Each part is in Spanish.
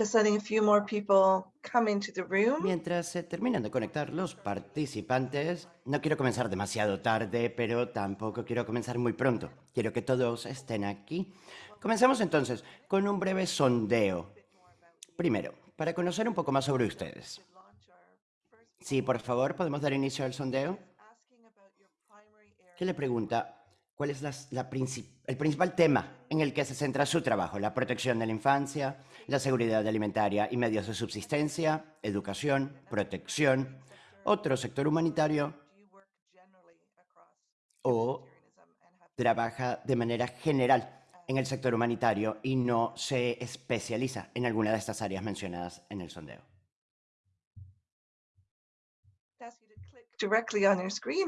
Just letting a few more people come into the room. Mientras se terminan de conectar los participantes, no quiero comenzar demasiado tarde, pero tampoco quiero comenzar muy pronto. Quiero que todos estén aquí. Comenzamos entonces con un breve sondeo. Primero, para conocer un poco más sobre ustedes. Sí, por favor, ¿podemos dar inicio al sondeo? ¿Qué le pregunta cuál es el principal tema en el que se centra su trabajo, la protección de la infancia, la seguridad alimentaria y medios de subsistencia, educación, protección, otro sector humanitario o trabaja de manera general en el sector humanitario y no se especializa en alguna de estas áreas mencionadas en el sondeo.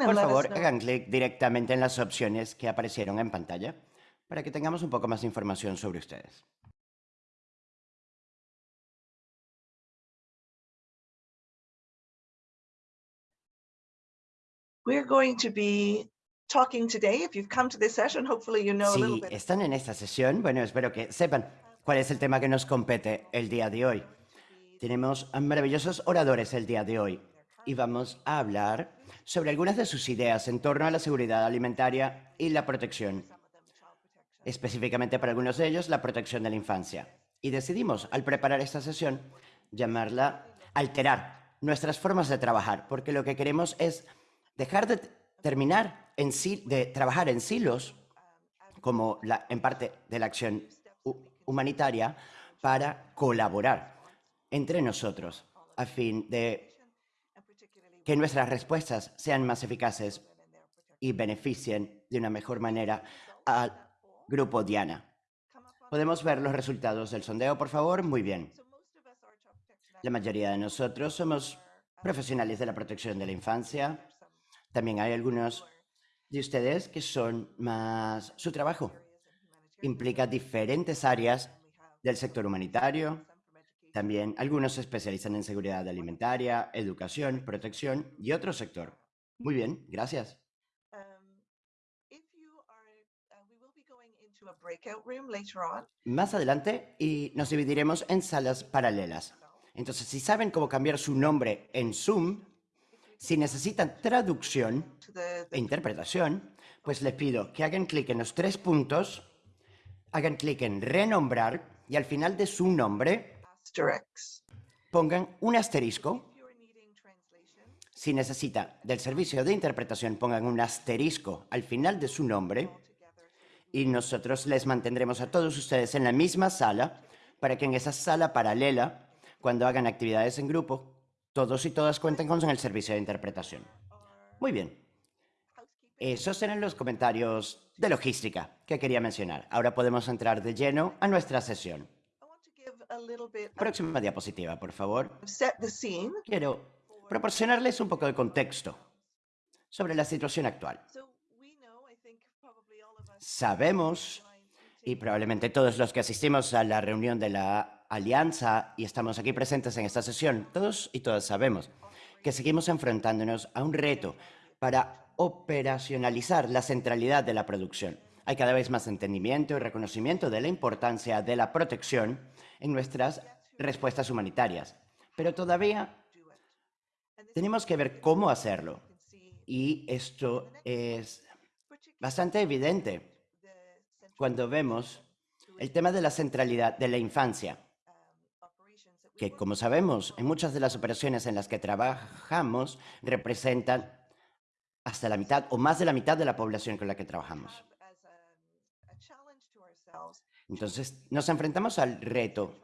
Por favor, hagan clic directamente en las opciones que aparecieron en pantalla para que tengamos un poco más de información sobre ustedes. Si están en esta sesión, bueno, espero que sepan cuál es el tema que nos compete el día de hoy. Tenemos maravillosos oradores el día de hoy y vamos a hablar sobre algunas de sus ideas en torno a la seguridad alimentaria y la protección. Específicamente para algunos de ellos, la protección de la infancia. Y decidimos, al preparar esta sesión, llamarla alterar nuestras formas de trabajar, porque lo que queremos es dejar de terminar en de trabajar en silos, como la, en parte de la acción humanitaria, para colaborar entre nosotros a fin de que nuestras respuestas sean más eficaces y beneficien de una mejor manera al grupo Diana. ¿Podemos ver los resultados del sondeo, por favor? Muy bien. La mayoría de nosotros somos profesionales de la protección de la infancia. También hay algunos de ustedes que son más... Su trabajo implica diferentes áreas del sector humanitario, también algunos se especializan en seguridad alimentaria, educación, protección y otro sector. Muy bien, gracias. Más adelante y nos dividiremos en salas paralelas. Entonces, si saben cómo cambiar su nombre en Zoom, si necesitan traducción e interpretación, pues les pido que hagan clic en los tres puntos, hagan clic en renombrar y al final de su nombre Pongan un asterisco. Si necesita del servicio de interpretación, pongan un asterisco al final de su nombre. Y nosotros les mantendremos a todos ustedes en la misma sala para que en esa sala paralela, cuando hagan actividades en grupo, todos y todas cuenten con el servicio de interpretación. Muy bien. Esos eran los comentarios de logística que quería mencionar. Ahora podemos entrar de lleno a nuestra sesión. Próxima diapositiva, por favor. Quiero proporcionarles un poco de contexto sobre la situación actual. Sabemos, y probablemente todos los que asistimos a la reunión de la Alianza y estamos aquí presentes en esta sesión, todos y todas sabemos que seguimos enfrentándonos a un reto para operacionalizar la centralidad de la producción. Hay cada vez más entendimiento y reconocimiento de la importancia de la protección en nuestras respuestas humanitarias. Pero todavía tenemos que ver cómo hacerlo. Y esto es bastante evidente cuando vemos el tema de la centralidad de la infancia, que como sabemos, en muchas de las operaciones en las que trabajamos representan hasta la mitad o más de la mitad de la población con la que trabajamos. Entonces, nos enfrentamos al reto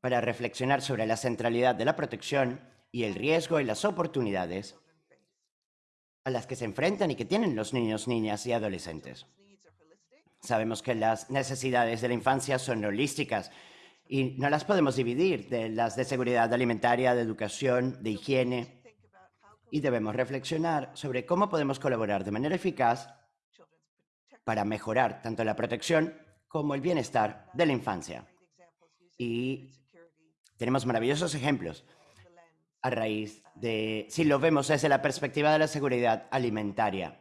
para reflexionar sobre la centralidad de la protección y el riesgo y las oportunidades a las que se enfrentan y que tienen los niños, niñas y adolescentes. Sabemos que las necesidades de la infancia son holísticas y no las podemos dividir de las de seguridad alimentaria, de educación, de higiene. Y debemos reflexionar sobre cómo podemos colaborar de manera eficaz para mejorar tanto la protección como el bienestar de la infancia. Y tenemos maravillosos ejemplos a raíz de, si lo vemos desde la perspectiva de la seguridad alimentaria.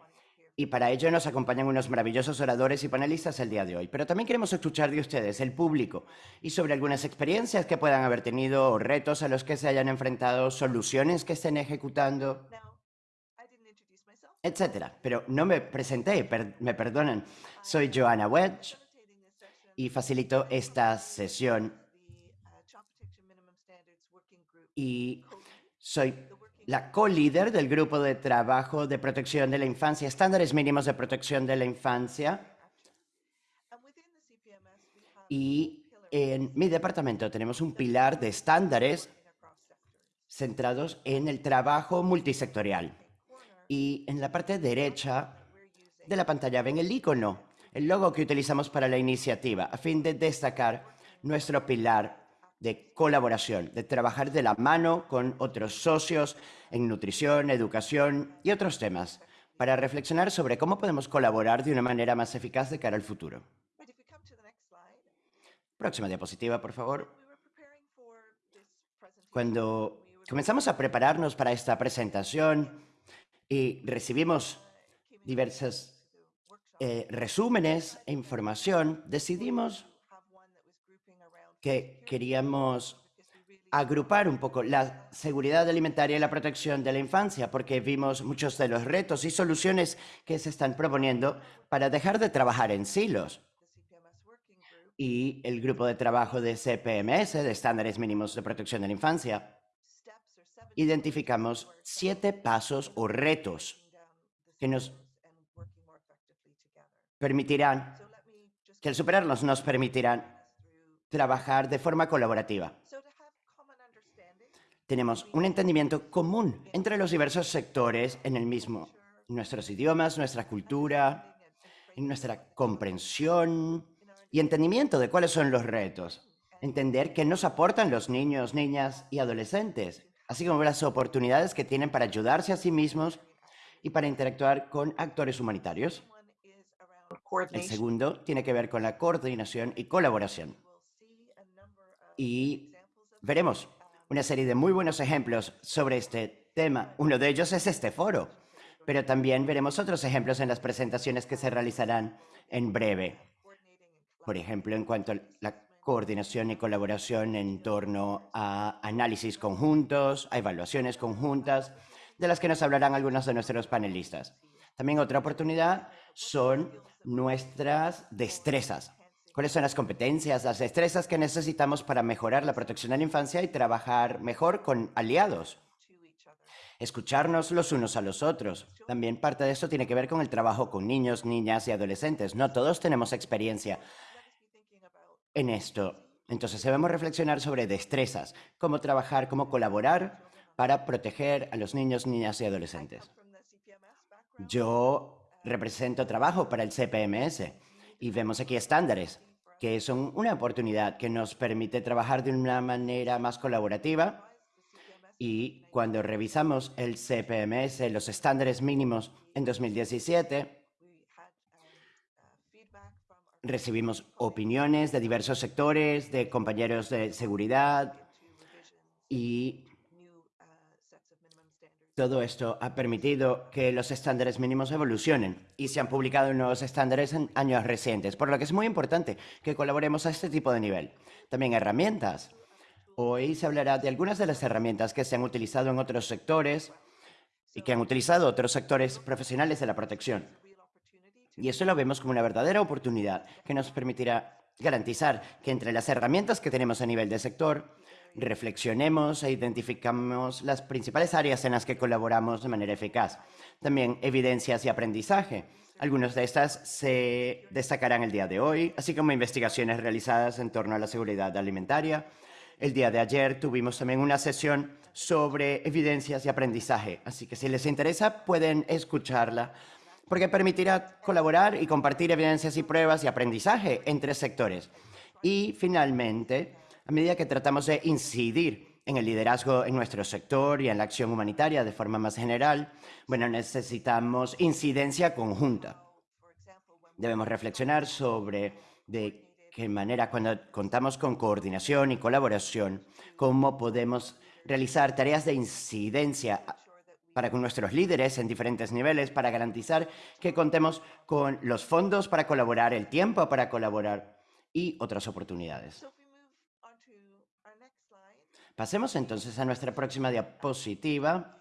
Y para ello nos acompañan unos maravillosos oradores y panelistas el día de hoy. Pero también queremos escuchar de ustedes, el público, y sobre algunas experiencias que puedan haber tenido, o retos a los que se hayan enfrentado, soluciones que estén ejecutando, etcétera. Pero no me presenté, per- me perdonan. Soy Joanna Wedge y facilito esta sesión y soy la co-líder del grupo de trabajo de protección de la infancia, estándares mínimos de protección de la infancia. Y en mi departamento tenemos un pilar de estándares centrados en el trabajo multisectorial. Y en la parte derecha de la pantalla ven el icono, el logo que utilizamos para la iniciativa, a fin de destacar nuestro pilar de colaboración, de trabajar de la mano con otros socios en nutrición, educación y otros temas, para reflexionar sobre cómo podemos colaborar de una manera más eficaz de cara al futuro. Próxima diapositiva, por favor. Cuando comenzamos a prepararnos para esta presentación y recibimos diversos eh, resúmenes e información, decidimos que queríamos agrupar un poco la seguridad alimentaria y la protección de la infancia, porque vimos muchos de los retos y soluciones que se están proponiendo para dejar de trabajar en silos. Y el grupo de trabajo de CPMS, de estándares mínimos de protección de la infancia, identificamos siete pasos o retos que nos permitirán, que al superarlos nos permitirán trabajar de forma colaborativa. Tenemos un entendimiento común entre los diversos sectores en el mismo, nuestros idiomas, nuestra cultura, nuestra comprensión y entendimiento de cuáles son los retos. Entender qué nos aportan los niños, niñas y adolescentes, así como las oportunidades que tienen para ayudarse a sí mismos y para interactuar con actores humanitarios. El segundo tiene que ver con la coordinación y colaboración. Y veremos una serie de muy buenos ejemplos sobre este tema. Uno de ellos es este foro, pero también veremos otros ejemplos en las presentaciones que se realizarán en breve. Por ejemplo, en cuanto a la coordinación y colaboración en torno a análisis conjuntos, a evaluaciones conjuntas, de las que nos hablarán algunos de nuestros panelistas. También otra oportunidad son nuestras destrezas. ¿Cuáles son las competencias, las destrezas que necesitamos para mejorar la protección de la infancia y trabajar mejor con aliados? Escucharnos los unos a los otros. También parte de esto tiene que ver con el trabajo con niños, niñas y adolescentes. No todos tenemos experiencia en esto. Entonces debemos reflexionar sobre destrezas, cómo trabajar, cómo colaborar para proteger a los niños, niñas y adolescentes. Yo represento trabajo para el CPMS y vemos aquí estándares que son una oportunidad que nos permite trabajar de una manera más colaborativa. Y cuando revisamos el CPMS, los estándares mínimos en 2017, recibimos opiniones de diversos sectores, de compañeros de seguridad y todo esto ha permitido que los estándares mínimos evolucionen y se han publicado nuevos estándares en años recientes, por lo que es muy importante que colaboremos a este tipo de nivel. También herramientas. Hoy se hablará de algunas de las herramientas que se han utilizado en otros sectores y que han utilizado otros sectores profesionales de la protección. Y eso lo vemos como una verdadera oportunidad que nos permitirá garantizar que entre las herramientas que tenemos a nivel de sector, reflexionemos e identificamos las principales áreas en las que colaboramos de manera eficaz. También evidencias y aprendizaje. Algunas de estas se destacarán el día de hoy, así como investigaciones realizadas en torno a la seguridad alimentaria. El día de ayer tuvimos también una sesión sobre evidencias y aprendizaje, así que si les interesa pueden escucharla porque permitirá colaborar y compartir evidencias y pruebas y aprendizaje entre sectores. Y finalmente, a medida que tratamos de incidir en el liderazgo en nuestro sector y en la acción humanitaria de forma más general, bueno, necesitamos incidencia conjunta. Debemos reflexionar sobre de qué manera, cuando contamos con coordinación y colaboración, cómo podemos realizar tareas de incidencia para con nuestros líderes en diferentes niveles para garantizar que contemos con los fondos para colaborar, el tiempo para colaborar y otras oportunidades. So if we move on to our next slide, Pasemos entonces a nuestra próxima diapositiva.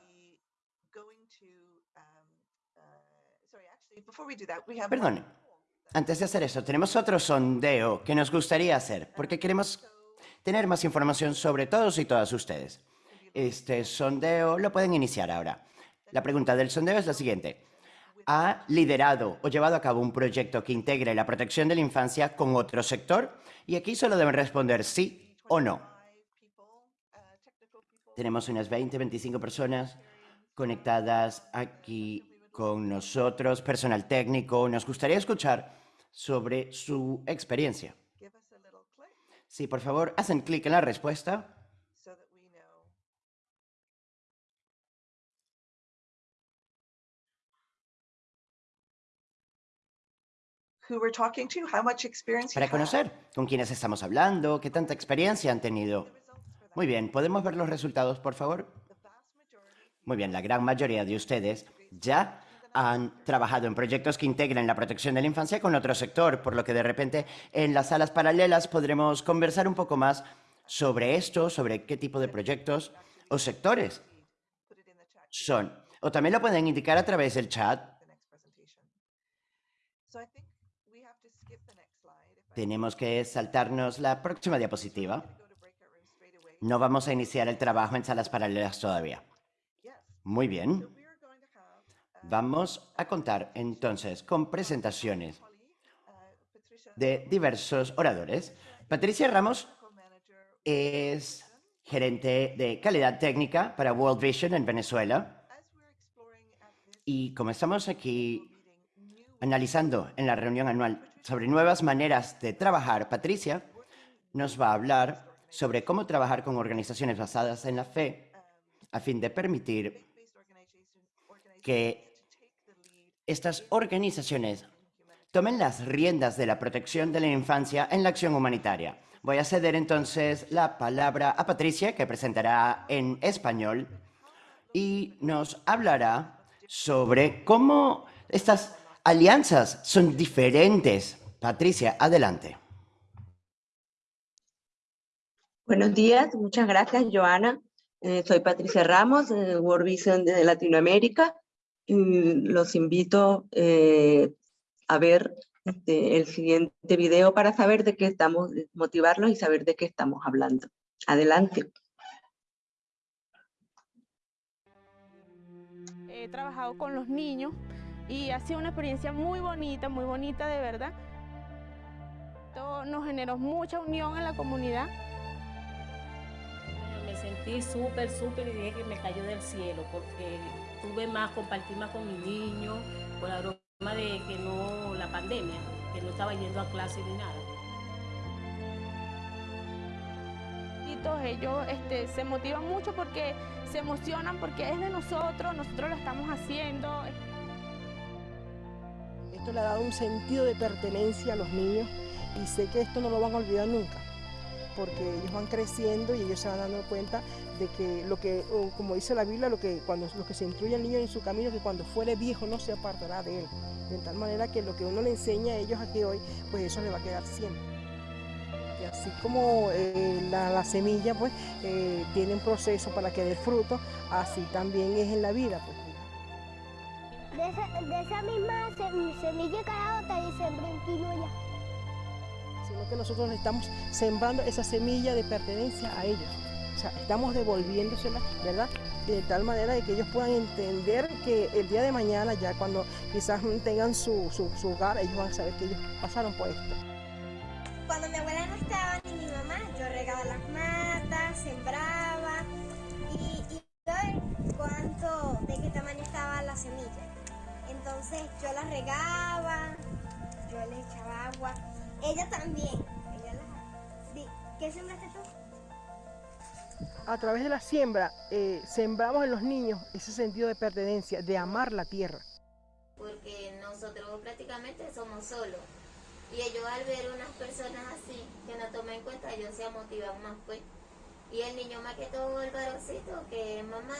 one- antes de hacer eso, tenemos otro sondeo que nos gustaría hacer porque queremos tener más información sobre todos y todas ustedes. Este sondeo lo pueden iniciar ahora. La pregunta del sondeo es la siguiente. ¿Ha liderado o llevado a cabo un proyecto que integre la protección de la infancia con otro sector? Y aquí solo deben responder sí o no. Five people, uh, technical people. Tenemos unas 20, 25 personas conectadas aquí con nosotros, personal técnico. Nos gustaría escuchar sobre su experiencia. Sí, por favor, hacen clic en la respuesta. Who we're talking to, how much experience Para conocer con quiénes estamos hablando, qué tanta experiencia han tenido. Muy bien, ¿podemos ver los resultados, por favor? Muy bien, la gran mayoría de ustedes ya han trabajado en proyectos que integren la protección de la infancia con otro sector, por lo que de repente en las salas paralelas podremos conversar un poco más sobre esto, sobre qué tipo de proyectos o sectores son. O también lo pueden indicar a través del chat. Tenemos que saltarnos la próxima diapositiva. No vamos a iniciar el trabajo en salas paralelas todavía. Muy bien. Vamos a contar entonces con presentaciones de diversos oradores. Patricia Ramos es gerente de calidad técnica para World Vision en Venezuela. Y como estamos aquí analizando en la reunión anual sobre nuevas maneras de trabajar, Patricia nos va a hablar sobre cómo trabajar con organizaciones basadas en la fe a fin de permitir que estas organizaciones tomen las riendas de la protección de la infancia en la acción humanitaria. Voy a ceder entonces la palabra a Patricia, que presentará en español y nos hablará sobre cómo estas alianzas son diferentes. Patricia, adelante. Buenos días, muchas gracias, Joana. Eh, soy Patricia Ramos, de World Vision de Latinoamérica. Y los invito eh, a ver este, el siguiente video para saber de qué estamos, motivarlos y saber de qué estamos hablando. Adelante. He trabajado con los niños y ha sido una experiencia muy bonita, muy bonita de verdad. Esto nos generó mucha unión en la comunidad. Me sentí súper, súper y dije que me cayó del cielo porque tuve más, compartir más con mis niños, por la broma de que no, la pandemia, que no estaba yendo a clase ni nada. Y todos ellos este, se motivan mucho porque se emocionan porque es de nosotros, nosotros lo estamos haciendo. Esto le ha dado un sentido de pertenencia a los niños y sé que esto no lo van a olvidar nunca, porque ellos van creciendo y ellos se van dando cuenta de que lo que, como dice la Biblia, lo que cuando lo que se instruye al niño en su camino, que cuando fuere viejo no se apartará de él. De tal manera que lo que uno le enseña a ellos aquí hoy, pues eso le va a quedar siempre. Y así como eh, la, la semilla pues eh, tiene un proceso para que dé fruto, así también es en la vida. Pues. De esa, misma sem- semilla de carabota y sembré un quinoa. Sino que nosotros estamos sembrando esa semilla de pertenencia a ellos. O sea, estamos devolviéndosela, ¿verdad? De tal manera de que ellos puedan entender que el día de mañana, ya cuando quizás tengan su, su, su hogar, ellos van a saber que ellos pasaron por esto. Cuando mi abuela no estaba ni mi mamá, yo regaba las matas, sembraba y, y cuánto, de qué tamaño estaba la semilla. Entonces yo las regaba, yo le echaba agua. Ella también. Ella las... Di, ¿Qué sembraste tú? A través de la siembra, eh, sembramos en los niños ese sentido de pertenencia, de amar la tierra. porque nosotros prácticamente somos solos. Y ellos al ver unas personas así, que nos toman en cuenta, ellos se motivan más pues. Y el niño más que todo el varoncito, que mamá,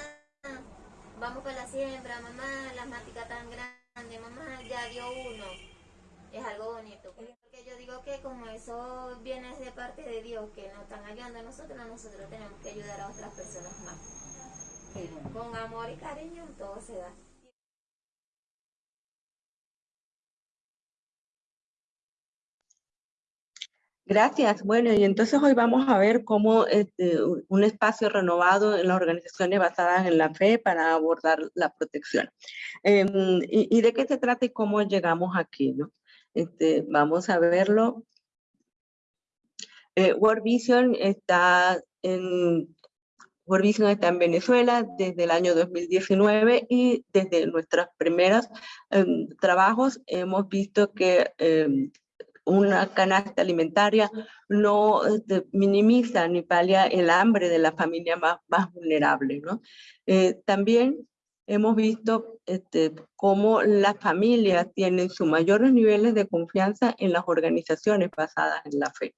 vamos para la siembra, mamá, la matica tan grande, mamá, ya dio uno. Es algo bonito. Porque yo digo que como eso viene de parte de Dios, que nos están ayudando a nosotros, nosotros tenemos que ayudar a otras personas más. Con amor y cariño todo se da. Gracias. Bueno, y entonces hoy vamos a ver cómo este, un espacio renovado en las organizaciones basadas en la fe para abordar la protección. Em, y, de qué se trata y cómo llegamos aquí? ¿no? Este, vamos a verlo. Eh, World Vision está en World Vision está en Venezuela desde el año 2019 y desde nuestros primeros em, trabajos hemos visto que em, una canasta alimentaria no este, minimiza ni palia el hambre de la familia más, más vulnerable. ¿no? Eh, también hemos visto este, cómo las familias tienen sus mayores niveles de confianza en las organizaciones basadas en la fe.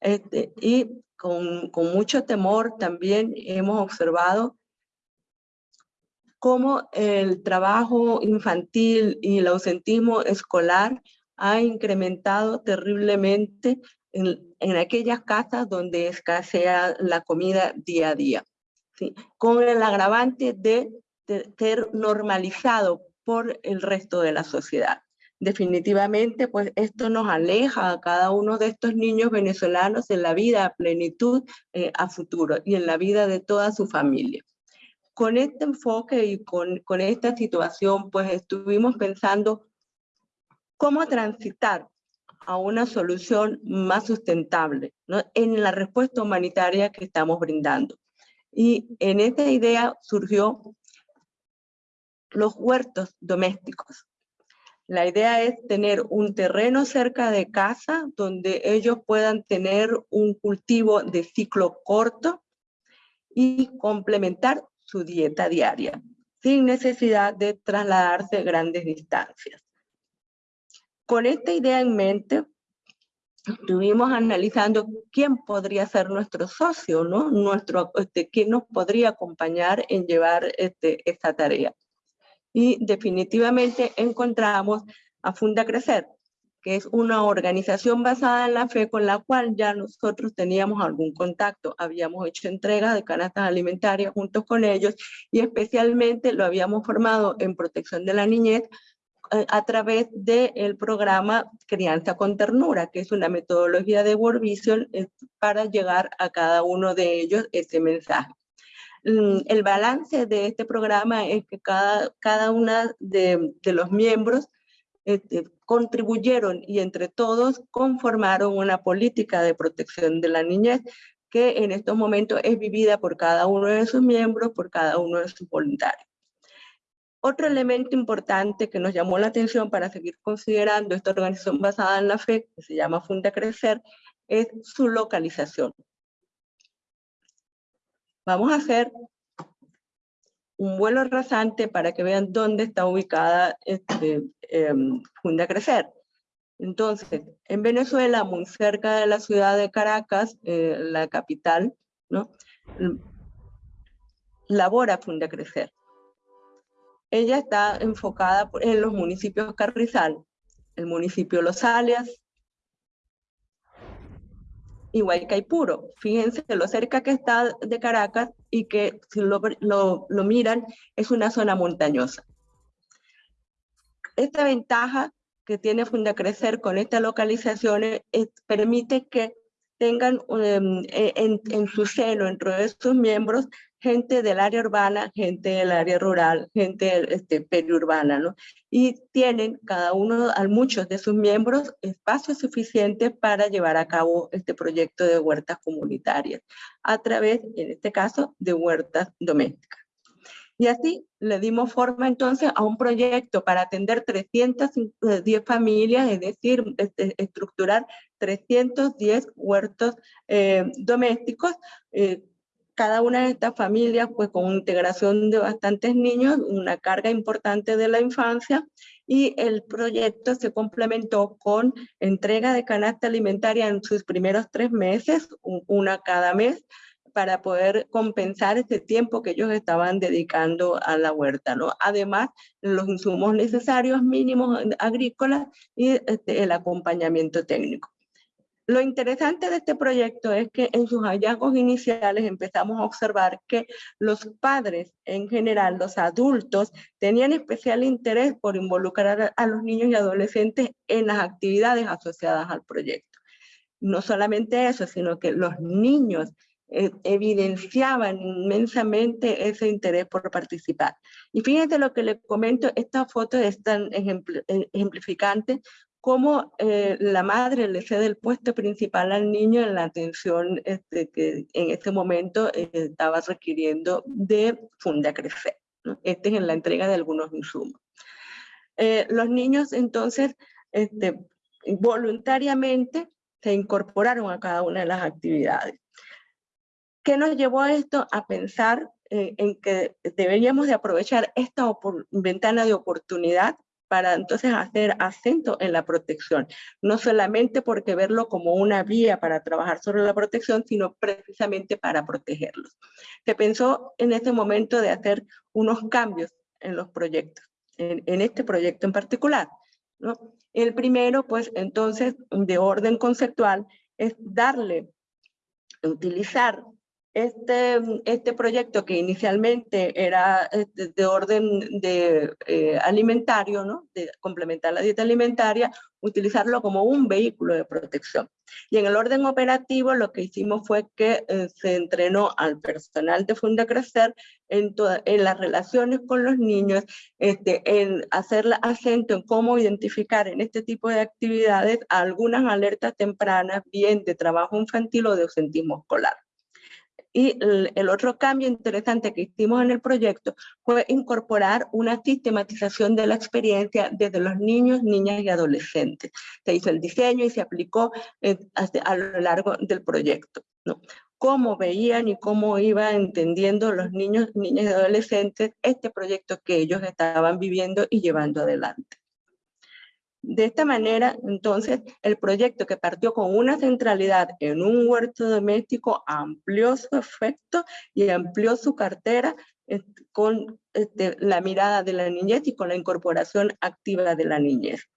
Este, y con, con mucho temor también hemos observado cómo el trabajo infantil y el ausentismo escolar ha incrementado terriblemente en, en aquellas casas donde escasea la comida día a día, con el agravante de, de ser normalizado por el resto de la sociedad definitivamente pues esto nos aleja a cada uno de estos niños venezolanos en la vida a plenitud eh, a futuro y en la vida de toda su familia. Con este enfoque y con, con esta situación pues estuvimos pensando cómo transitar a una solución más sustentable ¿no? en la respuesta humanitaria que estamos brindando. Y en esta idea surgió los huertos domésticos. La idea es tener un terreno cerca de casa donde ellos puedan tener un cultivo de ciclo corto y complementar su dieta diaria, sin necesidad de trasladarse grandes distancias. Con esta idea en mente, estuvimos analizando quién podría ser nuestro socio, ¿no? Nuestro, este, quién nos podría acompañar en llevar este, esta tarea. Y definitivamente encontramos a Funda Crecer, que es una organización basada en la fe con la cual ya nosotros teníamos algún contacto. Habíamos hecho entregas de canastas alimentarias juntos con ellos y especialmente lo habíamos formado en protección de la niñez a través del programa Crianza con Ternura, que es una metodología de World Vision eh, para llegar a cada uno de ellos ese mensaje. Mm, el balance de este programa es que cada, cada una de, los miembros este, contribuyeron y entre todos conformaron una política de protección de la niñez que en estos momentos es vivida por cada uno de sus miembros, por cada uno de sus voluntarios. Otro elemento importante que nos llamó la atención para seguir considerando esta organización basada en la fe, que se llama Funda Crecer, es su localización. Vamos a hacer un vuelo rasante para que vean dónde está ubicada este, em, Funda Crecer. Entonces, en Venezuela, muy cerca de la ciudad de Caracas, eh, la capital, ¿no? labora Funda Crecer. Ella está enfocada en los municipios Carrizal, el municipio Los Alias y Guaycaipuro. Fíjense lo cerca que está de Caracas y que si lo, miran es una zona montañosa. Esta ventaja que tiene Fundacrecer con estas localizaciones permite que tengan em, e, en, en, su seno, entre estos miembros, gente del área urbana, gente del área rural, gente este, periurbana, ¿no? Y tienen cada uno, a muchos de sus miembros, espacio suficiente para llevar a cabo este proyecto de huertas comunitarias, a través, en este caso, de huertas domésticas. Y así le dimos forma entonces a un proyecto para atender 310 familias, es decir, este, estructurar 310 huertos eh, domésticos eh, cada una de estas familias, pues con integración de bastantes niños, una carga importante de la infancia, y el proyecto se complementó con entrega de canasta alimentaria en sus primeros tres meses, una cada mes, para poder compensar ese tiempo que ellos estaban dedicando a la huerta, ¿no? Además, los insumos necesarios mínimos agrícolas y este, el acompañamiento técnico. Lo interesante de este proyecto es que en sus hallazgos iniciales empezamos a observar que los padres en general, los adultos, tenían especial interés por involucrar a los niños y adolescentes en las actividades asociadas al proyecto. No solamente eso, sino que los niños eh, evidenciaban inmensamente ese interés por participar. Y fíjense lo que les comento, esta foto es tan eh, ejemplificante cómo eh, la madre le cede el puesto principal al niño en la atención este, que en ese momento eh, estaba requiriendo de Funda Crecer. Este es en la entrega de algunos insumos. Eh, los niños entonces este, voluntariamente se incorporaron a cada una de las actividades. ¿Qué nos llevó a esto? A pensar en que deberíamos de aprovechar esta ventana de oportunidad para entonces hacer acento en la protección, no solamente porque verlo como una vía para trabajar sobre la protección, sino precisamente para protegerlos. Se pensó en ese momento de hacer unos cambios en los proyectos, en, este proyecto en particular. ¿no? El primero, pues entonces, de orden conceptual, es darle, utilizar este, este proyecto que inicialmente era este, de orden de, eh, alimentario, ¿no? de complementar la dieta alimentaria, utilizarlo como un vehículo de protección. Y en el orden operativo lo que hicimos fue que eh, se entrenó al personal de Funda Crecer en, en las relaciones con los niños, este, en hacer acento en cómo identificar en este tipo de actividades algunas alertas tempranas, bien de trabajo infantil o de ausentismo escolar. Y el, otro cambio interesante que hicimos en el proyecto fue incorporar una sistematización de la experiencia desde los niños, niñas y adolescentes. Se hizo el diseño y se aplicó eh, a lo largo del proyecto. Cómo veían y cómo iban entendiendo los niños, niñas y adolescentes este proyecto que ellos estaban viviendo y llevando adelante. De esta manera, entonces, el proyecto que partió con una centralidad en un huerto doméstico amplió su efecto y amplió su cartera este, con este, la mirada de la niñez y con la incorporación activa de la niñez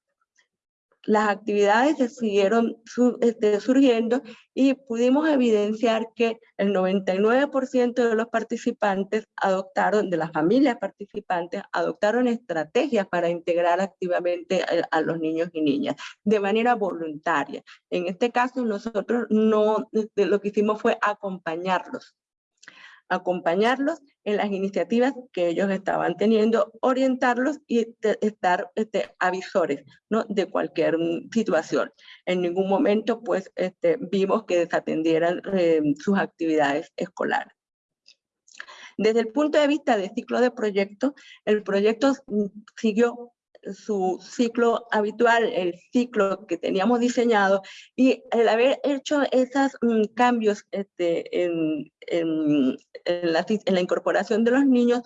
las actividades se siguieron este, surgiendo y pudimos evidenciar que el 99% de los participantes adoptaron, de las familias participantes, adoptaron estrategias para integrar activamente a, a los niños y niñas de manera voluntaria. En este caso nosotros no, este, lo que hicimos fue acompañarlos acompañarlos en las iniciativas que ellos estaban teniendo, orientarlos y estar este, avisores de cualquier mm, situación. En ningún momento pues este, vimos que desatendieran eh, sus actividades escolares. Desde el punto de vista de ciclo de proyecto, el proyecto mm, siguió su ciclo habitual, el ciclo que teníamos diseñado, y el haber hecho esos mm, cambios este, en, la, incorporación de los niños,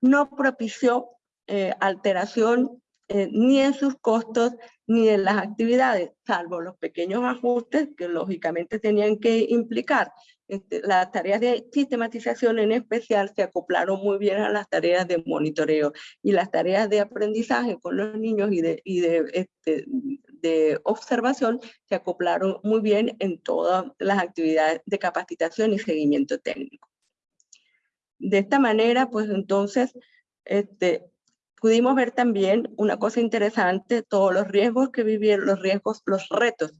no propició eh, alteración eh, ni en sus costos ni en las actividades, salvo los pequeños ajustes que lógicamente tenían que implicar. Este, las tareas de sistematización en especial se acoplaron muy bien a las tareas de monitoreo y las tareas de aprendizaje con los niños y de, y de, este, de observación se acoplaron muy bien en todas las actividades de capacitación y seguimiento técnico. De esta manera, pues entonces, este, pudimos ver también una cosa interesante, todos los riesgos que vivieron, los riesgos, los retos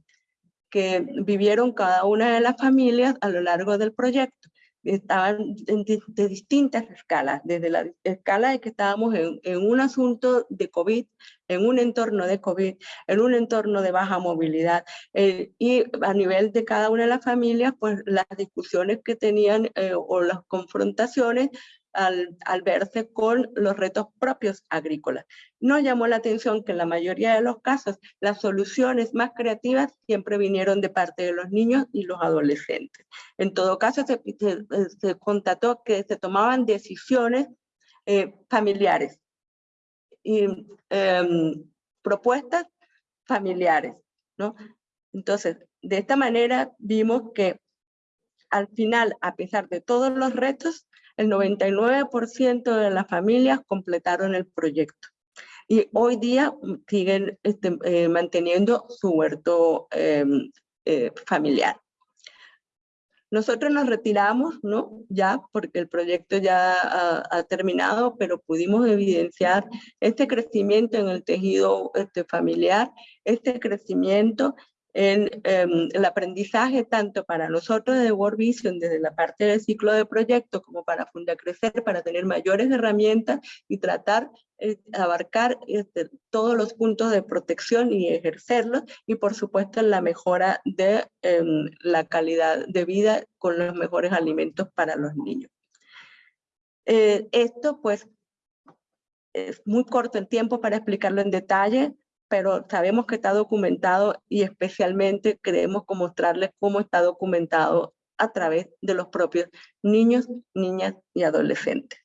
que vivieron cada una de las familias a lo largo del proyecto. Estaban de, distintas escalas, desde la escala de que estábamos en, un asunto de COVID, en un entorno de COVID, en un entorno de baja movilidad, eh, y a nivel de cada una de las familias, pues las discusiones que tenían eh, o las confrontaciones al, verse con los retos propios agrícolas. Nos llamó la atención que en la mayoría de los casos las soluciones más creativas siempre vinieron de parte de los niños y los adolescentes. En todo caso, se, se, constató que se tomaban decisiones eh, familiares y em, propuestas familiares, ¿no? Entonces, de esta manera vimos que al final, a pesar de todos los retos, el 99% de las familias completaron el proyecto. Y hoy día siguen este, eh, manteniendo su huerto em, eh, familiar. Nosotros nos retiramos, ¿no? Ya, porque el proyecto ya ha, ha, terminado, pero pudimos evidenciar este crecimiento en el tejido este, familiar, este crecimiento en em, el aprendizaje tanto para nosotros de World Vision desde la parte del ciclo de proyecto como para Funda Crecer, para tener mayores herramientas y tratar de abarcar este, todos los puntos de protección y ejercerlos y por supuesto la mejora de em, la calidad de vida con los mejores alimentos para los niños. Eh, esto pues es muy corto el tiempo para explicarlo en detalle, pero sabemos que está documentado y especialmente queremos mostrarles cómo está documentado a través de los propios niños, niñas y adolescentes.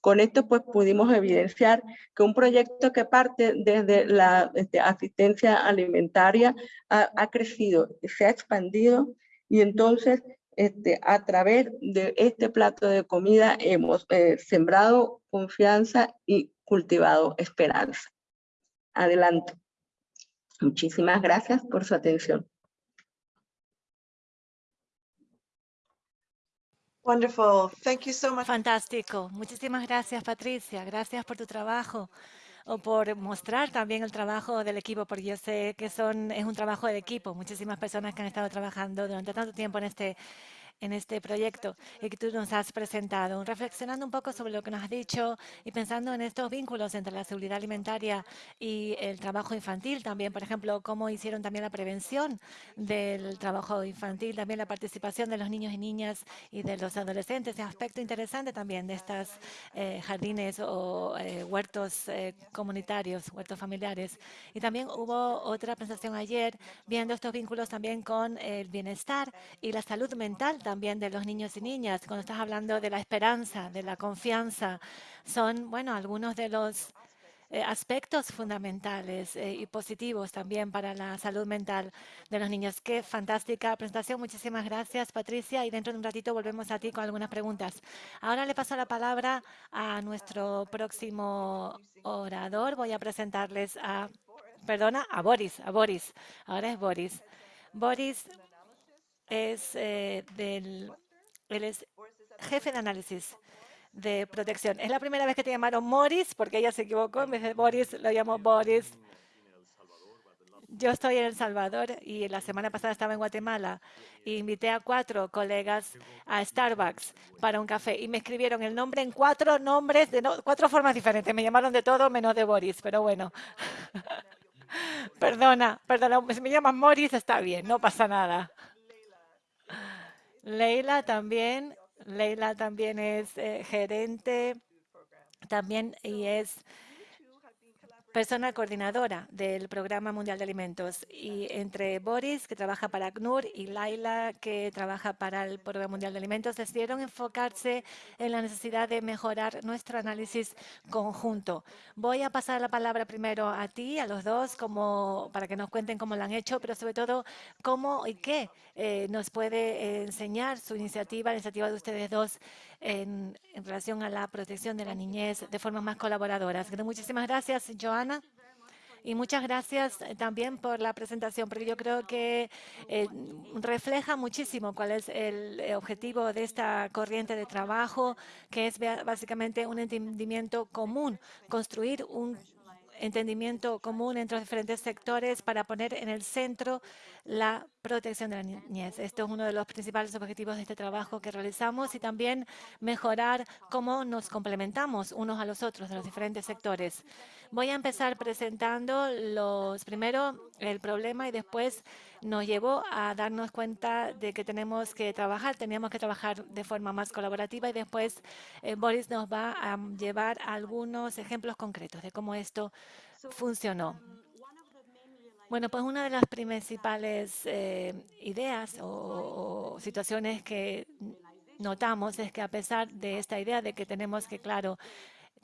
Con esto pues pudimos evidenciar que un proyecto que parte desde la este, asistencia alimentaria ha, ha, crecido, se ha expandido y entonces este, a través de este plato de comida hemos eh, sembrado confianza y cultivado esperanza. Adelante. Muchísimas gracias por su atención. Wonderful. Thank you so much. Fantástico. Muchísimas gracias, Patricia. Gracias por tu trabajo o por mostrar también el trabajo del equipo, porque yo sé que son, es un trabajo de equipo. Muchísimas personas que han estado trabajando durante tanto tiempo en este en este proyecto y que tú nos has presentado. Reflexionando un poco sobre lo que nos has dicho y pensando en estos vínculos entre la seguridad alimentaria y el trabajo infantil también, por ejemplo, cómo hicieron también la prevención del trabajo infantil, también la participación de los niños y niñas y de los adolescentes, ese aspecto interesante también de estas eh, jardines o eh, huertos eh, comunitarios, huertos familiares. Y también hubo otra presentación ayer viendo estos vínculos también con el bienestar y la salud mental también de los niños y niñas. Cuando estás hablando de la esperanza, de la confianza, son, bueno, algunos de los eh, aspectos fundamentales eh, y positivos también para la salud mental de los niños. Qué fantástica presentación. Muchísimas gracias, Patricia. Y dentro de un ratito volvemos a ti con algunas preguntas. Ahora le paso la palabra a nuestro próximo orador. Voy a presentarles a, perdona, a Boris, a Boris. Ahora es Boris. Boris es eh, del él es jefe de análisis de protección. Es la primera vez que te llamaron Morris, porque ella se equivocó, en vez de Boris lo llamo Boris. Yo estoy en El Salvador y la semana pasada estaba en Guatemala e invité a cuatro colegas a Starbucks para un café y me escribieron el nombre en cuatro nombres, de cuatro formas diferentes. Me llamaron de todo menos de Boris, pero bueno. perdona, perdona, si me llaman Morris está bien, no pasa nada. Leila también, Leila también es eh, gerente también y es persona coordinadora del Programa Mundial de Alimentos. Y entre Boris, que trabaja para ACNUR, y Laila, que trabaja para el Programa Mundial de Alimentos, decidieron enfocarse en la necesidad de mejorar nuestro análisis conjunto. Voy a pasar la palabra primero a ti, a los dos, como, para que nos cuenten cómo lo han hecho, pero sobre todo cómo y qué eh, nos puede enseñar su iniciativa, la iniciativa de ustedes dos en, relación a la protección de la niñez de formas más colaboradoras. Muchísimas gracias, Y muchas gracias eh, también por la presentación, porque yo creo que eh, refleja muchísimo cuál es el eh, objetivo de esta corriente de trabajo, que es básicamente un entendimiento común, construir un entendimiento común entre los diferentes sectores para poner en el centro la protección de la niñez. Esto es uno de los principales objetivos de este trabajo que realizamos y también mejorar cómo nos complementamos unos a los otros de los diferentes sectores. Voy a empezar presentando los primero el problema y después nos llevó a darnos cuenta de que tenemos que trabajar, teníamos que trabajar de forma más colaborativa y después eh, Boris nos va a llevar algunos ejemplos concretos de cómo esto funcionó. Bueno, pues una de las principales eh, ideas o, o, situaciones que notamos es que a pesar de esta idea de que tenemos que, claro,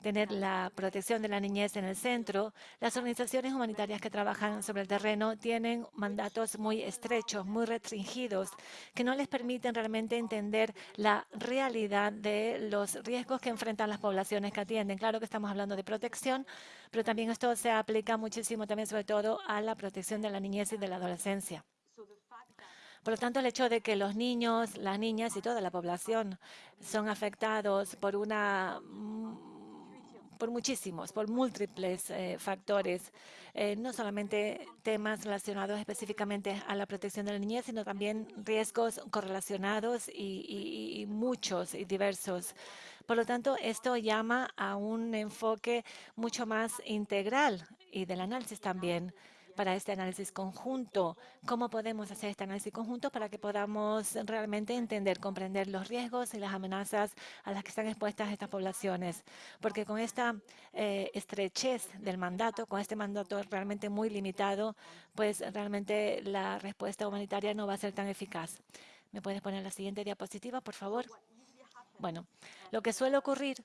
tener la protección de la niñez en el centro, las organizaciones humanitarias que trabajan sobre el terreno tienen mandatos muy estrechos, muy restringidos, que no les permiten realmente entender la realidad de los riesgos que enfrentan las poblaciones que atienden. Claro que estamos hablando de protección, pero también esto se aplica muchísimo también sobre todo a la protección de la niñez y de la adolescencia. Por lo tanto, el hecho de que los niños, las niñas y toda la población son afectados por una por muchísimos, por múltiples eh, factores, eh, no solamente temas relacionados específicamente a la protección de la niñez, sino también riesgos correlacionados y, y muchos y diversos. Por lo tanto, esto llama a un enfoque mucho más integral y del análisis también para este análisis conjunto. ¿Cómo podemos hacer este análisis conjunto para que podamos realmente entender, comprender los riesgos y las amenazas a las que están expuestas estas poblaciones? Porque con esta eh, estrechez del mandato, con este mandato realmente muy limitado, pues realmente la respuesta humanitaria no va a ser tan eficaz. ¿Me puedes poner la siguiente diapositiva, por favor? Bueno, lo que suele ocurrir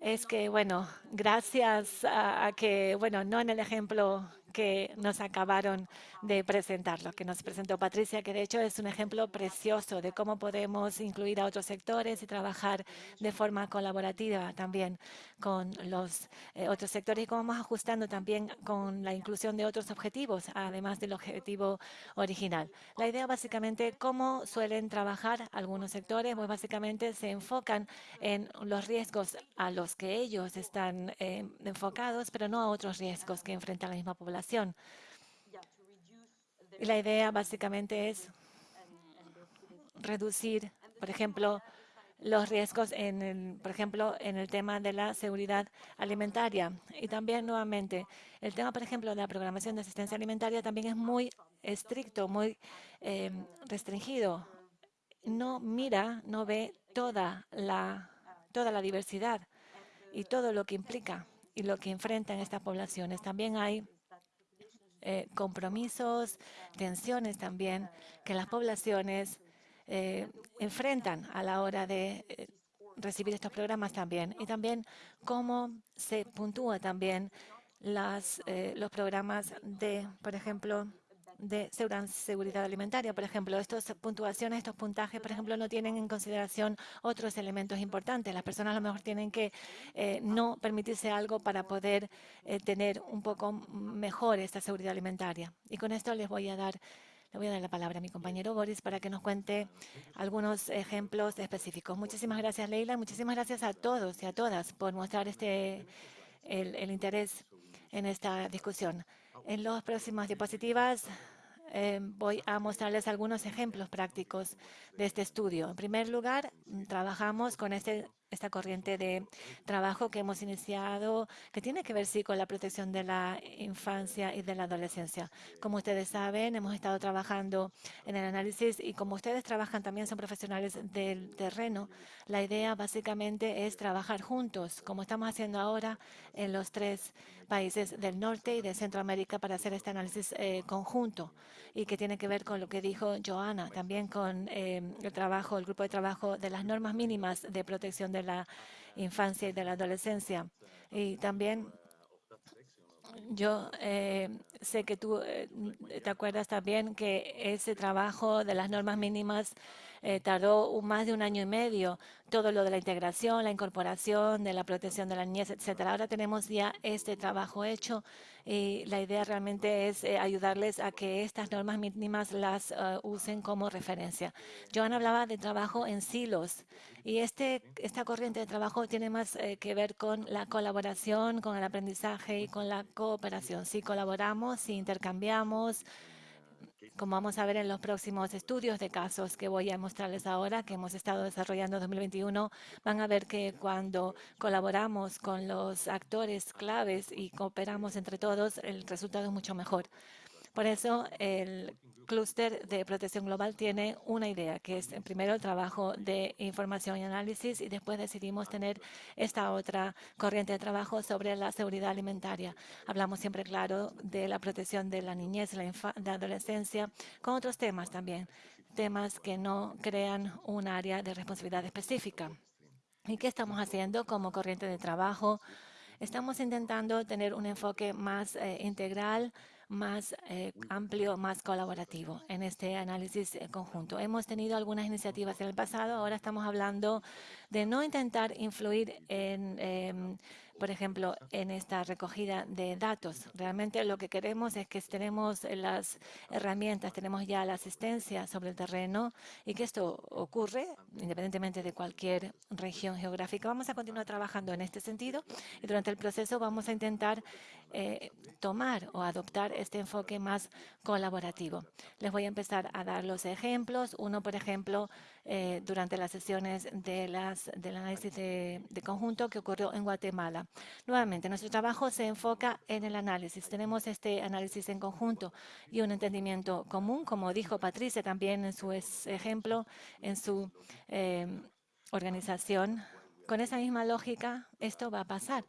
es que, bueno, gracias a, a, que, bueno, no en el ejemplo que nos acabaron de presentar, lo que nos presentó Patricia, que de hecho es un ejemplo precioso de cómo podemos incluir a otros sectores y trabajar de forma colaborativa también con los eh, otros sectores y cómo vamos ajustando también con la inclusión de otros objetivos, además del objetivo original. La idea básicamente, cómo suelen trabajar algunos sectores, pues básicamente se enfocan en los riesgos a los que ellos están eh, enfocados, pero no a otros riesgos que enfrenta la misma población. Y la idea básicamente es reducir, por ejemplo, los riesgos en el, por ejemplo, en el tema de la seguridad alimentaria. Y también, nuevamente, el tema, por ejemplo, de la programación de asistencia alimentaria también es muy estricto, muy eh, restringido. No mira, no ve toda la, toda la diversidad y todo lo que implica y lo que enfrentan estas poblaciones. También hay eh, compromisos, tensiones también que las poblaciones eh, enfrentan a la hora de eh, recibir estos programas también. Y también cómo se puntúa también las, los programas de, por ejemplo, de seguridad alimentaria. Por ejemplo, estas puntuaciones, estos puntajes, por ejemplo, no tienen en consideración otros elementos importantes. Las personas a lo mejor tienen que eh, no permitirse algo para poder eh, tener un poco mejor esta seguridad alimentaria. Y con esto les voy a dar le voy a dar la palabra a mi compañero Boris para que nos cuente algunos ejemplos específicos. Muchísimas gracias, Leila. Muchísimas gracias a todos y a todas por mostrar este el, el interés en esta discusión. En las próximas diapositivas eh, voy a mostrarles algunos ejemplos prácticos de este estudio. En primer lugar, mm, trabajamos con este esta corriente de trabajo que hemos iniciado, que tiene que ver sí con la protección de la infancia y de la adolescencia. Como ustedes saben, hemos estado trabajando en el análisis y como ustedes trabajan también son profesionales del terreno, la idea básicamente es trabajar juntos, como estamos haciendo ahora en los tres países del norte y de Centroamérica para hacer este análisis eh, conjunto y que tiene que ver con lo que dijo Joana, también con eh, el trabajo, el grupo de trabajo de las normas mínimas de protección de la infancia y de la adolescencia. Y también yo eh, sé que tú eh, te acuerdas también que ese trabajo de las normas mínimas eh, tardó más de un año y medio. Todo lo de la integración, la incorporación, de la protección de la niñez, etcétera. Ahora tenemos ya este trabajo hecho y la idea realmente es eh, ayudarles a que estas normas mínimas las eh, usen como referencia. Joan hablaba de trabajo en silos y este, esta corriente de trabajo tiene más que ver con la colaboración, con el aprendizaje y con la cooperación. Si colaboramos, si intercambiamos, como vamos a ver en los próximos estudios de casos que voy a mostrarles ahora, que hemos estado desarrollando en 2021, van a ver que cuando colaboramos con los actores claves y cooperamos entre todos, el resultado es mucho mejor. Por eso, el clúster de protección global tiene una idea, que es primero el trabajo de información y análisis y después decidimos tener esta otra corriente de trabajo sobre la seguridad alimentaria. Hablamos siempre, claro, de la protección de la niñez, la, adolescencia, con otros temas también, temas que no crean un área de responsabilidad específica. ¿Y qué estamos haciendo como corriente de trabajo? Estamos intentando tener un enfoque más eh, integral, más eh, amplio, más colaborativo en este análisis eh, conjunto. Hemos tenido algunas iniciativas en el pasado, ahora estamos hablando de no intentar influir en em, por ejemplo, en esta recogida de datos. Realmente lo que queremos es que tenemos las herramientas, tenemos ya la asistencia sobre el terreno y que esto ocurre independientemente de cualquier región geográfica. Vamos a continuar trabajando en este sentido y durante el proceso vamos a intentar eh, tomar o adoptar este enfoque más colaborativo. Les voy a empezar a dar los ejemplos. Uno, por ejemplo, eh, durante las sesiones de las, del análisis de, conjunto que ocurrió en Guatemala. Nuevamente, nuestro trabajo se enfoca en el análisis. Tenemos este análisis en conjunto y un entendimiento común, como dijo Patricia también en su ejemplo, en su eh, organización. Con esa misma lógica, esto va a pasar.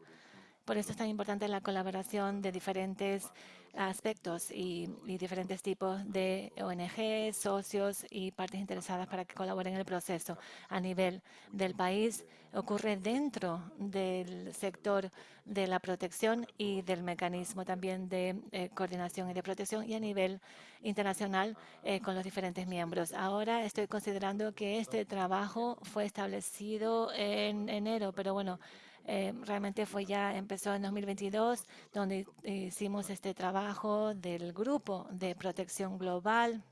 Por eso es tan importante la colaboración de diferentes aspectos y, diferentes tipos de ONG, socios y partes interesadas para que colaboren en el proceso a nivel del país. Ocurre dentro del sector de la protección y del mecanismo también de eh, coordinación y de protección y a nivel internacional eh, con los diferentes miembros. Ahora estoy considerando que este trabajo fue establecido en enero, pero bueno, eh, realmente fue ya, empezó en 2022, donde hicimos este trabajo del grupo de protección global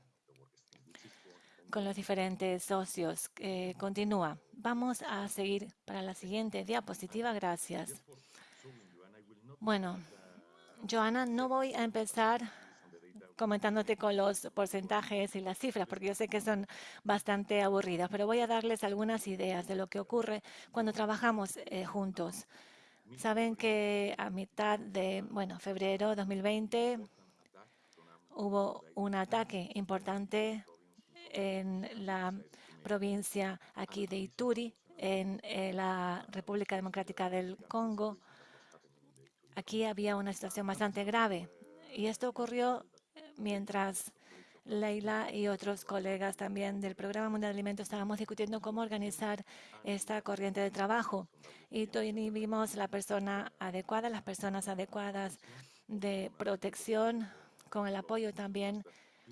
con los diferentes socios. continúa. Vamos a seguir para la siguiente diapositiva. Gracias. Bueno, Joana, no voy a empezar comentándote con los porcentajes y las cifras, porque yo sé que son bastante aburridas, pero voy a darles algunas ideas de lo que ocurre cuando trabajamos eh, juntos. Saben que a mitad de, bueno, febrero 2020 hubo un ataque importante en la provincia aquí de Ituri, en eh, la República Democrática del Congo. Aquí había una situación bastante grave y esto ocurrió mientras Leila y otros colegas también del Programa Mundial de Alimentos estábamos discutiendo cómo organizar esta corriente de trabajo. Y vimos la persona adecuada, las personas adecuadas de protección, con el apoyo también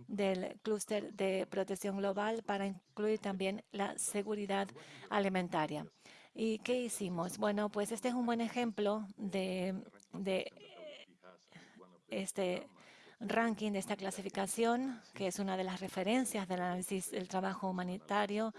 del clúster de protección global para incluir también la seguridad alimentaria. ¿Y qué hicimos? Bueno, pues este es un buen ejemplo de, de este ranking de esta clasificación, que es una de las referencias del análisis del trabajo humanitario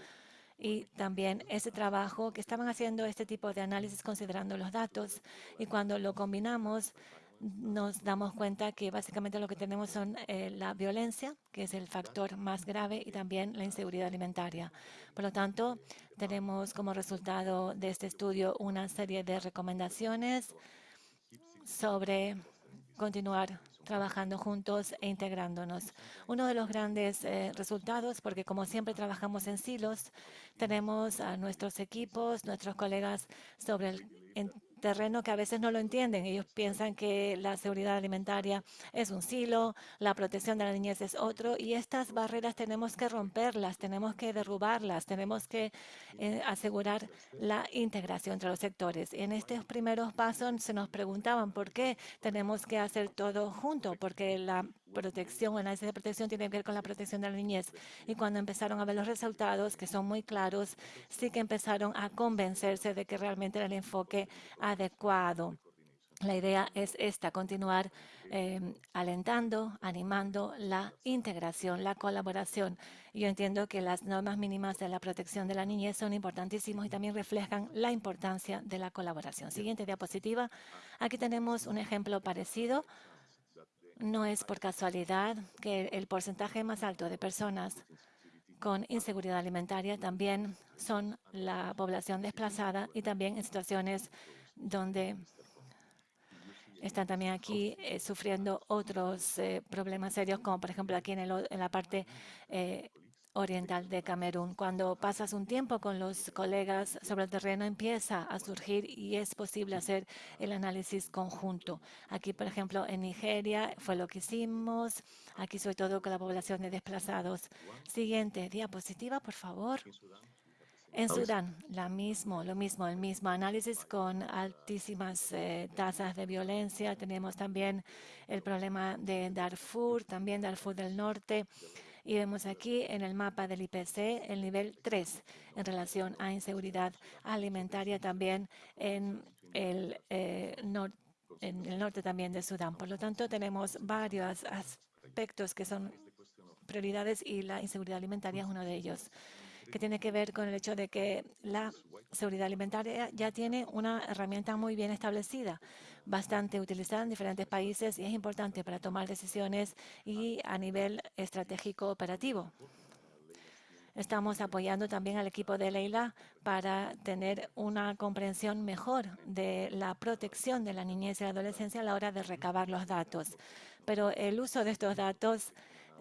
y también ese trabajo que estaban haciendo este tipo de análisis considerando los datos y cuando lo combinamos nos damos cuenta que básicamente lo que tenemos son eh, la violencia, que es el factor más grave, y también la inseguridad alimentaria. Por lo tanto, tenemos como resultado de este estudio una serie de recomendaciones sobre continuar trabajando juntos e integrándonos. Uno de los grandes eh, resultados, porque como siempre trabajamos en silos, tenemos a nuestros equipos, nuestros colegas sobre el terreno que a veces no lo entienden. Ellos piensan que la seguridad alimentaria es un silo, la protección de la niñez es otro, y estas barreras tenemos que romperlas, tenemos que derrubarlas, tenemos que eh, asegurar la integración entre los sectores. En estos primeros pasos se nos preguntaban por qué tenemos que hacer todo junto, porque la protección, análisis de protección tiene que ver con la protección de la niñez. Y cuando empezaron a ver los resultados, que son muy claros, sí que empezaron a convencerse de que realmente era el enfoque adecuado. La idea es esta, continuar em, alentando, animando la integración, la colaboración. Yo entiendo que las normas mínimas de la protección de la niñez son importantísimas y también reflejan la importancia de la colaboración. Siguiente diapositiva. Aquí tenemos un ejemplo parecido no es por casualidad que el porcentaje más alto de personas con inseguridad alimentaria también son la población desplazada y también en situaciones donde están también aquí eh, sufriendo otros eh, problemas serios, como por ejemplo aquí en, la parte eh, oriental de Camerún. Cuando pasas un tiempo con los colegas sobre el terreno, empieza a surgir y es posible hacer el análisis conjunto. Aquí, por ejemplo, en Nigeria fue lo que hicimos. Aquí, sobre todo, con la población de desplazados. Siguiente diapositiva, por favor. En Sudán, la mismo, lo mismo, el mismo análisis con altísimas eh, tasas de violencia. Tenemos también el problema de Darfur, también Darfur del Norte. Y vemos aquí en el mapa del IPC el nivel 3 en relación a inseguridad alimentaria también en el, eh, en el norte también de Sudán. Por lo tanto, tenemos varios aspectos que son prioridades y la inseguridad alimentaria es uno de ellos que tiene que ver con el hecho de que la seguridad alimentaria ya tiene una herramienta muy bien establecida, bastante utilizada en diferentes países y es importante para tomar decisiones y a nivel estratégico operativo. Estamos apoyando también al equipo de Leila para tener una comprensión mejor de la protección de la niñez y la adolescencia a la hora de recabar los datos. Pero el uso de estos datos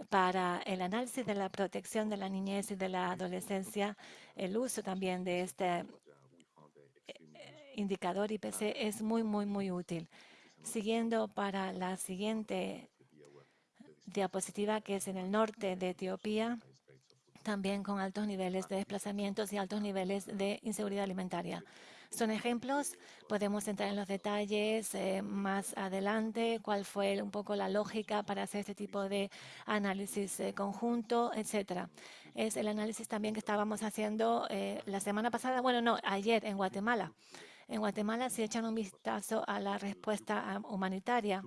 para el análisis de la protección de la niñez y de la adolescencia, el uso también de este indicador IPC es muy, muy, muy útil. Siguiendo para la siguiente diapositiva, que es en el norte de Etiopía, también con altos niveles de desplazamientos y altos niveles de inseguridad alimentaria. Son ejemplos, podemos entrar en los detalles eh, más adelante, cuál fue un poco la lógica para hacer este tipo de análisis eh, conjunto, etcétera. Es el análisis también que estábamos haciendo eh, la semana pasada, bueno, no, ayer en Guatemala. En Guatemala, si echan un vistazo a la respuesta humanitaria,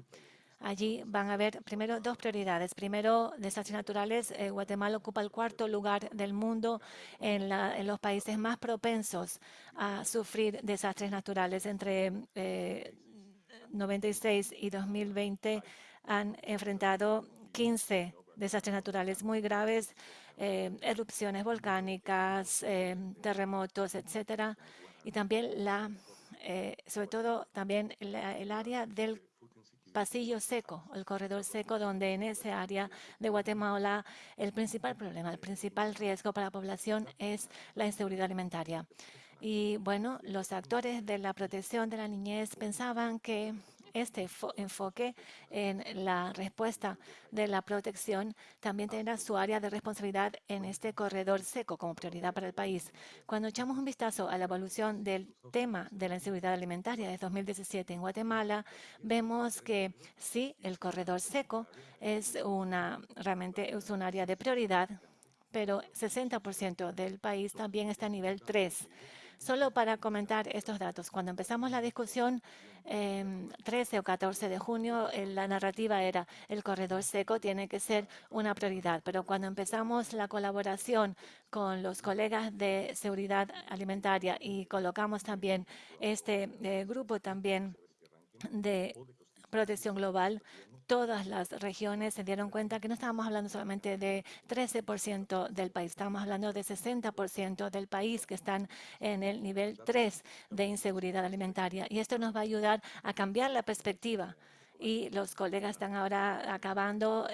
Allí van a haber primero dos prioridades. Primero, desastres naturales. Eh, Guatemala ocupa el cuarto lugar del mundo en, los países más propensos a sufrir desastres naturales. Entre 96 eh, y 2020 han enfrentado 15 desastres naturales muy graves, eh, erupciones volcánicas, terremotos, etcétera, y también la, sobre todo también el área del pasillo seco, el corredor seco, donde en esa área de Guatemala el principal problema, el principal riesgo para la población es la inseguridad alimentaria. Y bueno, los actores de la protección de la niñez pensaban que este enfoque en la respuesta de la protección también tendrá su área de responsabilidad en este corredor seco como prioridad para el país. Cuando echamos un vistazo a la evolución del tema de la inseguridad alimentaria de 2017 en Guatemala, vemos que sí, el corredor seco es una realmente es un área de prioridad, pero 60% del país también está a nivel 3. Solo para comentar estos datos, cuando empezamos la discusión, 13 em, o 14 de junio, eh, la narrativa era el corredor seco tiene que ser una prioridad, pero cuando empezamos la colaboración con los colegas de seguridad alimentaria y colocamos también este eh, grupo también de protección global, todas las regiones se dieron cuenta que no estábamos hablando solamente de 13% del país, estábamos hablando de 60% del país que están en el nivel 3 de inseguridad alimentaria. Y esto nos va a ayudar a cambiar la perspectiva y los colegas están ahora acabando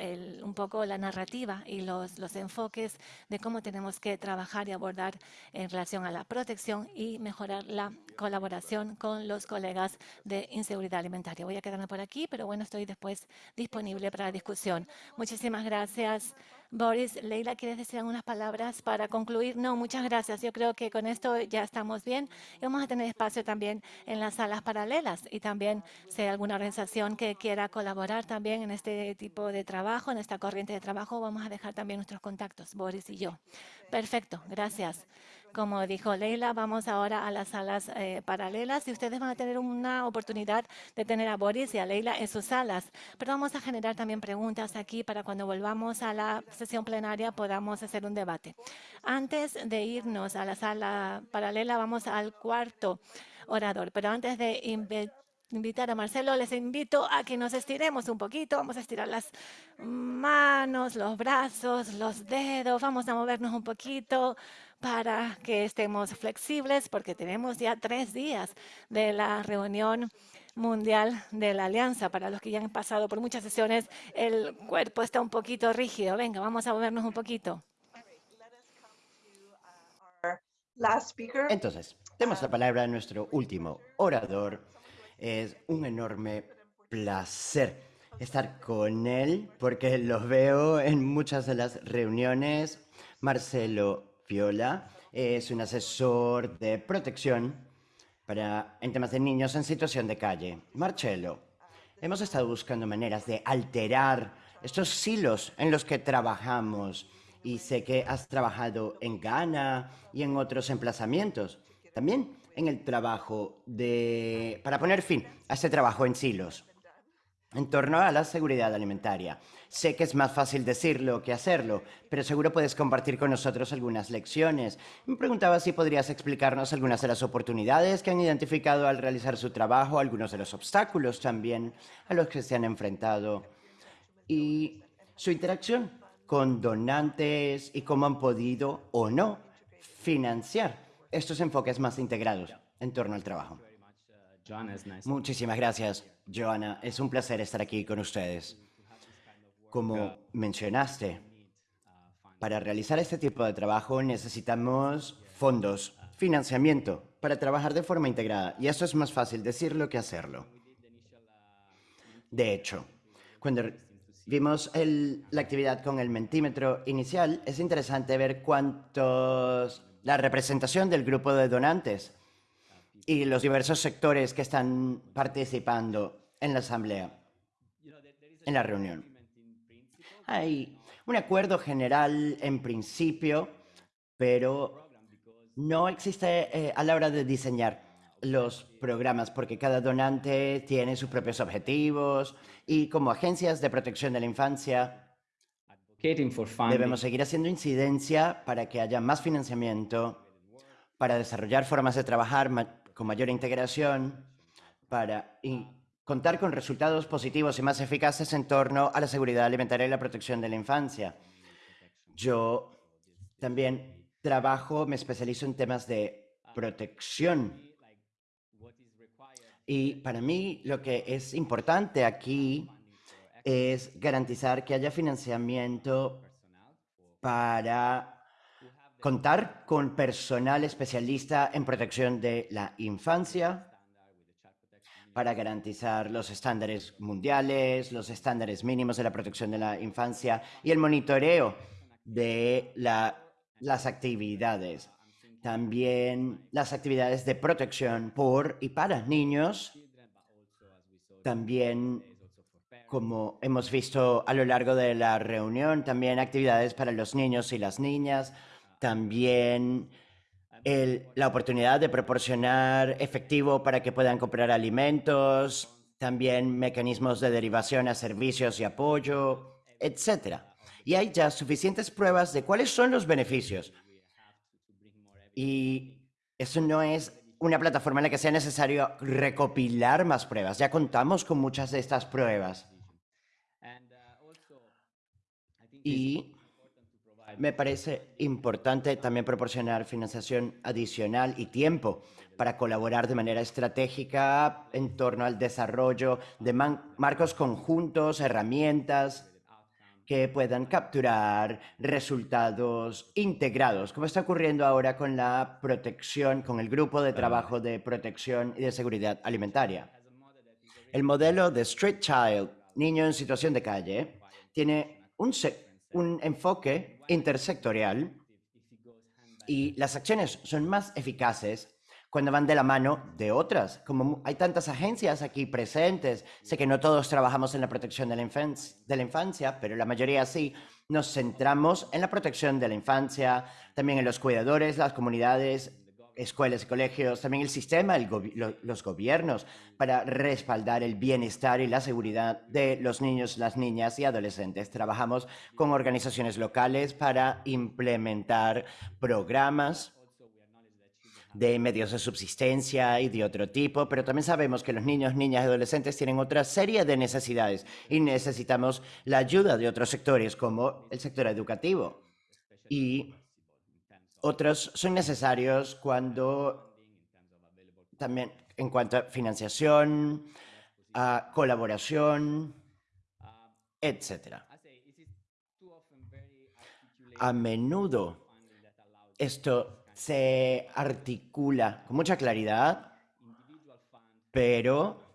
un poco la narrativa y los, los enfoques de cómo tenemos que trabajar y abordar en relación a la protección y mejorar la colaboración con los colegas de inseguridad alimentaria. Voy a quedarme por aquí, pero bueno, estoy después disponible para la discusión. Muchísimas gracias. Boris, Leila, ¿quieres decir algunas palabras para concluir? No, muchas gracias. Yo creo que con esto ya estamos bien. Y vamos a tener espacio también en las salas paralelas y también si hay alguna organización que quiera colaborar también en este tipo de trabajo, en esta corriente de trabajo, vamos a dejar también nuestros contactos, Boris y yo. Perfecto, gracias. Como dijo Leila, vamos ahora a las salas eh, paralelas y ustedes van a tener una oportunidad de tener a Boris y a Leila en sus salas. Pero vamos a generar también preguntas aquí para cuando volvamos a la sesión plenaria podamos hacer un debate. Antes de irnos a la sala paralela, vamos al cuarto orador. Pero antes de invitar a Marcelo, les invito a que nos estiremos un poquito. Vamos a estirar las manos, los brazos, los dedos. Vamos a movernos un poquito para que estemos flexibles, porque tenemos ya tres días de la reunión mundial de la alianza. Para los que ya han pasado por muchas sesiones, el cuerpo está un poquito rígido. Venga, vamos a movernos un poquito. Entonces, tenemos la palabra de nuestro último orador. Es un enorme placer estar con él porque los veo en muchas de las reuniones. Marcelo Viola es un asesor de protección para, en temas de niños en situación de calle. Marcelo, hemos estado buscando maneras de alterar estos silos en los que trabajamos y sé que has trabajado en Ghana y en otros emplazamientos. También en el trabajo de... para poner fin a este trabajo en silos en torno a la seguridad alimentaria. Sé que es más fácil decirlo que hacerlo, pero seguro puedes compartir con nosotros algunas lecciones. Me preguntaba si podrías explicarnos algunas de las oportunidades que han identificado al realizar su trabajo, algunos de los obstáculos también a los que se han enfrentado y su interacción con donantes y cómo han podido o no financiar estos enfoques más integrados en torno al trabajo. Muchísimas gracias, Joana. Es un placer estar aquí con ustedes. Como mencionaste, para realizar este tipo de trabajo necesitamos fondos, financiamiento, para trabajar de forma integrada. Y eso es más fácil decirlo que hacerlo. De hecho, cuando vimos la actividad con el mentímetro inicial, es interesante ver cuántos la representación del grupo de donantes y los diversos sectores que están participando en la asamblea, en la reunión. Hay un acuerdo general en principio, pero no existe eh, a la hora de diseñar los programas porque cada donante tiene sus propios objetivos y como agencias de protección de la infancia Debemos seguir haciendo incidencia para que haya más financiamiento, para desarrollar formas de trabajar con mayor integración, para contar con resultados positivos y más eficaces en torno a la seguridad alimentaria y la protección de la infancia. Yo también trabajo, me especializo en temas de protección. Y para mí lo que es importante aquí es garantizar que haya financiamiento para contar con personal especialista en protección de la infancia, para garantizar los estándares mundiales, los estándares mínimos de la protección de la infancia y el monitoreo de las actividades. También las actividades de protección por y para niños. También como hemos visto a lo largo de la reunión, también actividades para los niños y las niñas, también la oportunidad de proporcionar efectivo para que puedan comprar alimentos, también mecanismos de derivación a servicios y apoyo, etc. Y hay ya suficientes pruebas de cuáles son los beneficios. Y eso no es una plataforma en la que sea necesario recopilar más pruebas. Ya contamos con muchas de estas pruebas. Y me parece importante también proporcionar financiación adicional y tiempo para colaborar de manera estratégica en torno al desarrollo de marcos conjuntos, herramientas que puedan capturar resultados integrados, como está ocurriendo ahora con la protección, con el grupo de trabajo de protección y de seguridad alimentaria. El modelo de Street Child, niño en situación de calle, tiene un, un enfoque intersectorial y las acciones son más eficaces cuando van de la mano de otras. Como hay tantas agencias aquí presentes, sé que no todos trabajamos en la protección de la, infancia, pero la mayoría sí, nos centramos en la protección de la infancia, también en los cuidadores, las comunidades, escuelas y colegios, también el sistema, los gobiernos, para respaldar el bienestar y la seguridad de los niños, las niñas y adolescentes. Trabajamos con organizaciones locales para implementar programas de medios de subsistencia y de otro tipo, pero también sabemos que los niños, niñas y adolescentes tienen otra serie de necesidades y necesitamos la ayuda de otros sectores como el sector educativo. Y otros son necesarios cuando también en cuanto a financiación, a colaboración, etc. A menudo esto se articula con mucha claridad, pero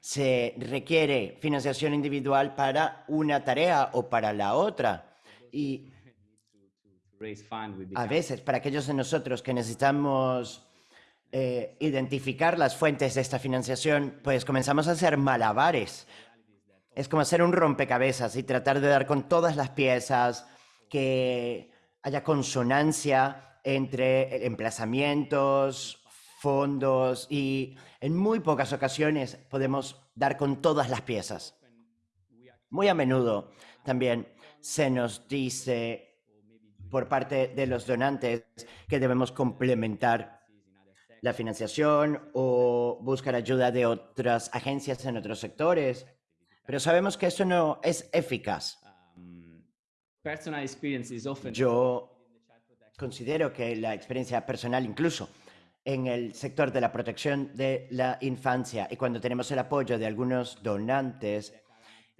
se requiere financiación individual para una tarea o para la otra. Y A veces, para aquellos de nosotros que necesitamos eh, identificar las fuentes de esta financiación, pues comenzamos a hacer malabares. Es como hacer un rompecabezas y tratar de dar con todas las piezas, que haya consonancia entre emplazamientos, fondos y en muy pocas ocasiones podemos dar con todas las piezas. Muy a menudo también se nos dice por parte de los donantes que debemos complementar la financiación o buscar ayuda de otras agencias en otros sectores, pero sabemos que eso no es eficaz. Yo considero que la experiencia personal, incluso en el sector de la protección de la infancia y cuando tenemos el apoyo de algunos donantes,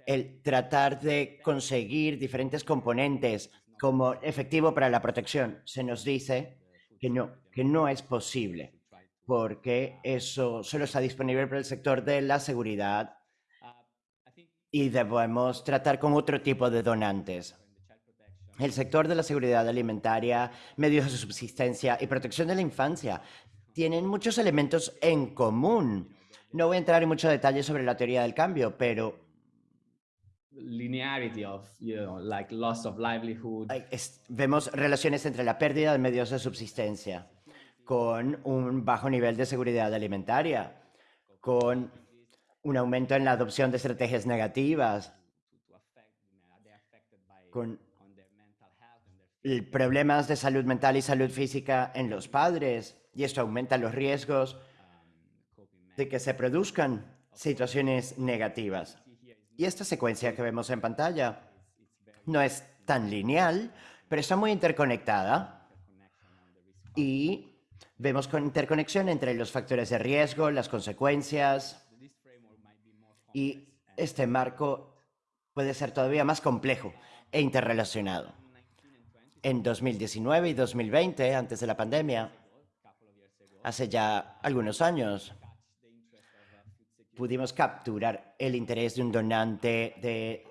el tratar de conseguir diferentes componentes como efectivo para la protección, se nos dice que no, que no es posible, porque eso solo está disponible para el sector de la seguridad y debemos tratar con otro tipo de donantes. El sector de la seguridad alimentaria, medios de subsistencia y protección de la infancia tienen muchos elementos en común. No voy a entrar en mucho detalle sobre la teoría del cambio, pero linearity of, you know, like loss of livelihood. Vemos relaciones entre la pérdida de medios de subsistencia con un bajo nivel de seguridad alimentaria, con un aumento en la adopción de estrategias negativas, con problemas de salud mental y salud física en los padres, y esto aumenta los riesgos de que se produzcan situaciones negativas. Y esta secuencia que vemos en pantalla no es tan lineal, pero está muy interconectada. Y vemos con interconexión entre los factores de riesgo, las consecuencias. Y este marco puede ser todavía más complejo e interrelacionado. En 2019 y 2020, antes de la pandemia, hace ya algunos años, pudimos capturar el interés de un donante de,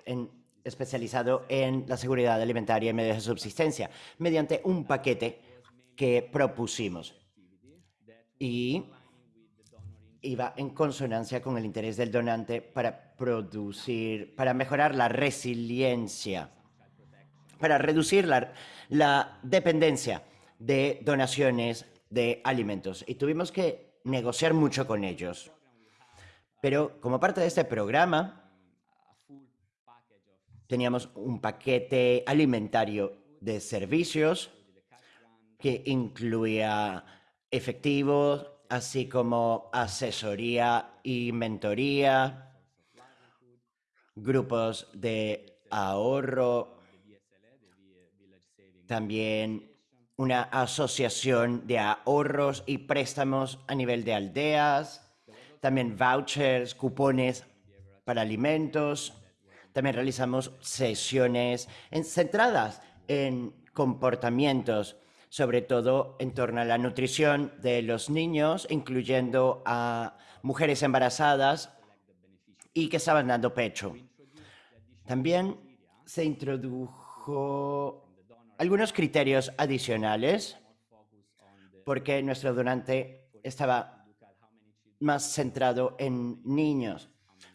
especializado en la seguridad alimentaria y medios de subsistencia mediante un paquete que propusimos. Y iba en consonancia con el interés del donante para producir, para mejorar la resiliencia, para reducir la, la dependencia de donaciones de alimentos. Y tuvimos que negociar mucho con ellos. Pero como parte de este programa, teníamos un paquete alimentario de servicios que incluía efectivos, así como asesoría y mentoría, grupos de ahorro, también una asociación de ahorros y préstamos a nivel de aldeas, también vouchers, cupones para alimentos. También realizamos sesiones centradas en comportamientos, sobre todo en torno a la nutrición de los niños, incluyendo a mujeres embarazadas y que estaban dando pecho. También se introdujo algunos criterios adicionales porque nuestro donante estaba más centrado en niños.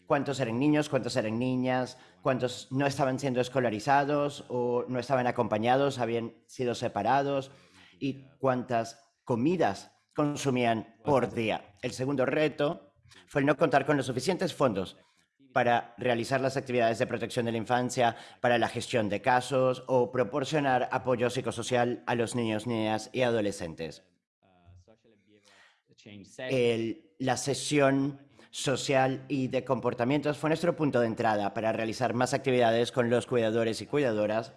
¿Cuántos eran niños? ¿Cuántos eran niñas? ¿Cuántos no estaban siendo escolarizados o no estaban acompañados, habían sido separados? ¿Y cuántas comidas consumían por día? El segundo reto fue el no contar con los suficientes fondos para realizar las actividades de protección de la infancia, para la gestión de casos o proporcionar apoyo psicosocial a los niños, niñas y adolescentes. La sesión social y de comportamientos fue nuestro punto de entrada para realizar más actividades con los cuidadores y cuidadoras,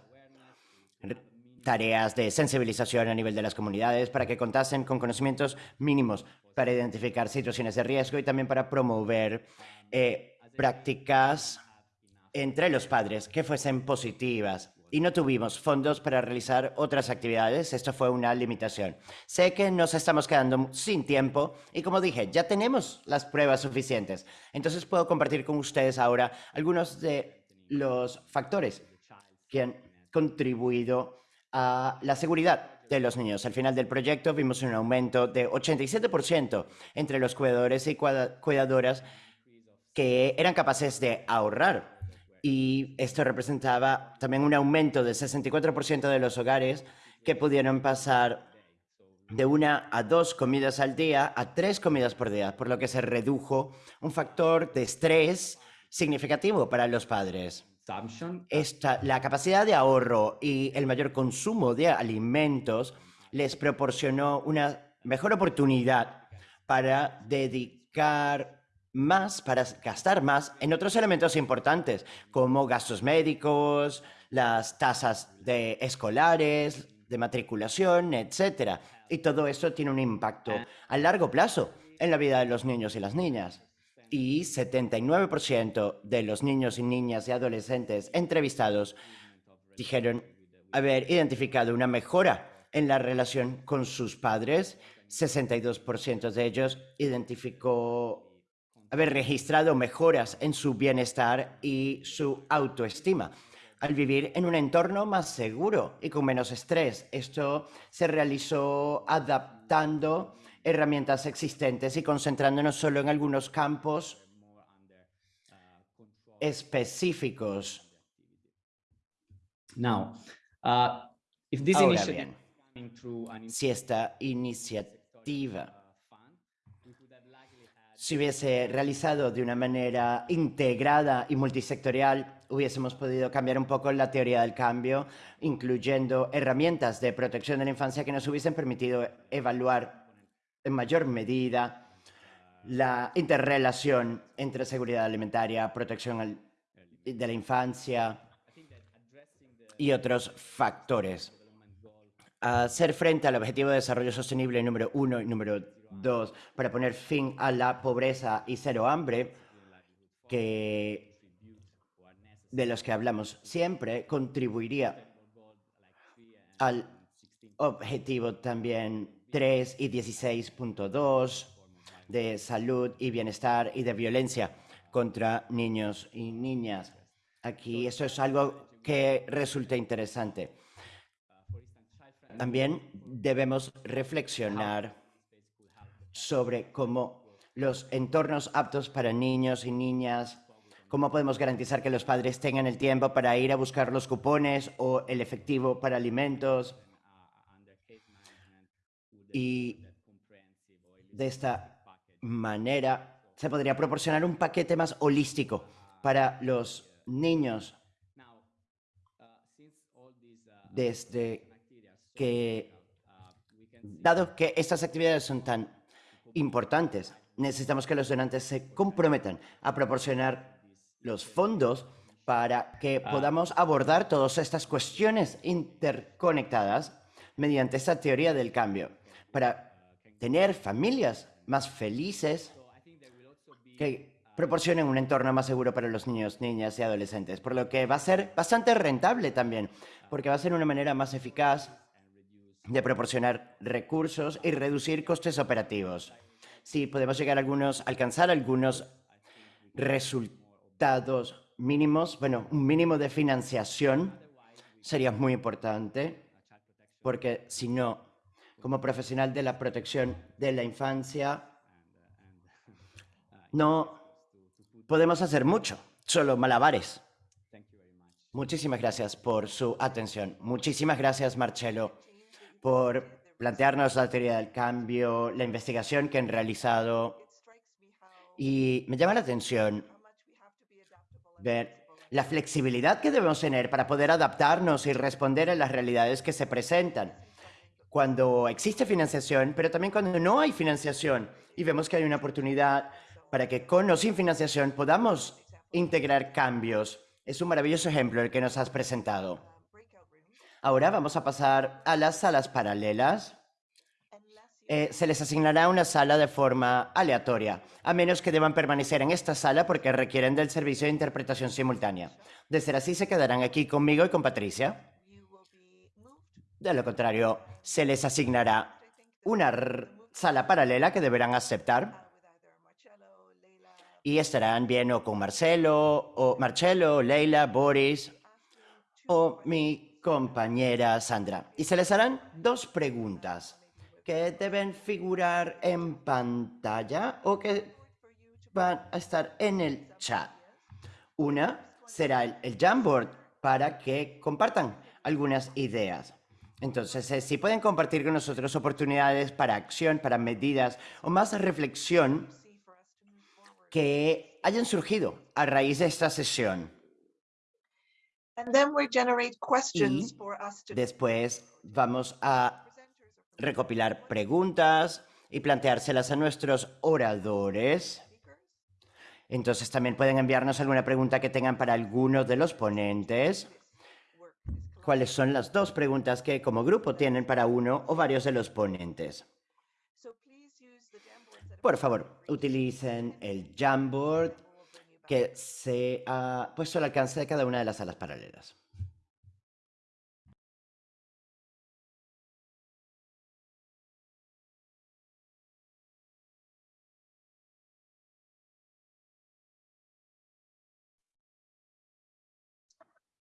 tareas de sensibilización a nivel de las comunidades para que contasen con conocimientos mínimos para identificar situaciones de riesgo y también para promover eh, prácticas entre los padres que fuesen positivas y no tuvimos fondos para realizar otras actividades. Esto fue una limitación. Sé que nos estamos quedando sin tiempo y como dije, ya tenemos las pruebas suficientes. Entonces puedo compartir con ustedes ahora algunos de los factores que han contribuido a la seguridad de los niños. Al final del proyecto vimos un aumento de 87% entre los cuidadores y cuida- cuidadoras que eran capaces de ahorrar. Y esto representaba también un aumento de 64% de los hogares que pudieron pasar de una a dos comidas al día a tres comidas por día, por lo que se redujo un factor de estrés significativo para los padres. consumption Esta, la capacidad de ahorro y el mayor consumo de alimentos les proporcionó una mejor oportunidad para dedicar más, para gastar más en otros elementos importantes, como gastos médicos, las tasas de escolares, de matriculación, etcétera. Y todo esto tiene un impacto a largo plazo en la vida de los niños y las niñas. Y 79% de los niños y niñas y adolescentes entrevistados dijeron haber identificado una mejora en la relación con sus padres. 62% de ellos identificó haber registrado mejoras en su bienestar y su autoestima al vivir en un entorno más seguro y con menos estrés. Esto se realizó adaptando herramientas existentes y concentrándonos solo en algunos campos específicos. now uh, if this Ahora bien, si esta iniciativa se hubiese realizado de una manera integrada y multisectorial, hubiésemos podido cambiar un poco la teoría del cambio, incluyendo herramientas de protección de la infancia que nos hubiesen permitido evaluar en mayor medida la interrelación entre seguridad alimentaria, protección de la infancia y otros factores. Hacer frente al objetivo de desarrollo sostenible número uno y número dos para poner fin a la pobreza y cero hambre, que de los que hablamos siempre, contribuiría al objetivo también 3 y 16.2 de salud y bienestar y de violencia contra niños y niñas. Aquí eso es algo que resulta interesante. También debemos reflexionar sobre cómo los entornos aptos para niños y niñas, cómo podemos garantizar que los padres tengan el tiempo para ir a buscar los cupones o el efectivo para alimentos. Y de esta manera se podría proporcionar un paquete más holístico para los niños desde que, dado que estas actividades son tan importantes, necesitamos que los donantes se comprometan a proporcionar los fondos para que podamos abordar todas estas cuestiones interconectadas mediante esta teoría del cambio, para tener familias más felices que proporcionen un entorno más seguro para los niños, niñas y adolescentes, por lo que va a ser bastante rentable también, porque va a ser una manera más eficaz de proporcionar recursos y reducir costes operativos. Si podemos llegar a algunos, alcanzar algunos resultados mínimos, bueno, un mínimo de financiación sería muy importante, porque si no, como profesional de la protección de la infancia, no podemos hacer mucho, solo malabares. Muchísimas gracias por su atención. Muchísimas gracias, Marcelo, por plantearnos la teoría del cambio, la investigación que han realizado. Y me llama la atención ver la flexibilidad que debemos tener para poder adaptarnos y responder a las realidades que se presentan. Cuando existe financiación, pero también cuando no hay financiación y vemos que hay una oportunidad para que con o sin financiación podamos integrar cambios. Es un maravilloso ejemplo el que nos has presentado. Ahora vamos a pasar a las salas paralelas. Eh, se les asignará una sala de forma aleatoria, a menos que deban permanecer en esta sala porque requieren del servicio de interpretación simultánea. De ser así, se quedarán aquí conmigo y con Patricia. De lo contrario, se les asignará una sala paralela que deberán aceptar y estarán bien o con Marcelo, o Marcelo, Leila, Boris, o mi compañera Sandra. Y se les harán dos preguntas que deben figurar en pantalla o que van a estar en el chat. Una será el, el Jamboard para que compartan algunas ideas. Entonces, eh, si pueden compartir con nosotros oportunidades para acción, para medidas o más reflexión que hayan surgido a raíz de esta sesión. And then we generate questions Y for us to después vamos a recopilar preguntas y planteárselas a nuestros oradores. Entonces también pueden enviarnos alguna pregunta que tengan para alguno de los ponentes. ¿Cuáles son las dos preguntas que como grupo tienen para uno o varios de los ponentes? Por favor, utilicen el Jamboard que se ha puesto al alcance de cada una de las salas paralelas.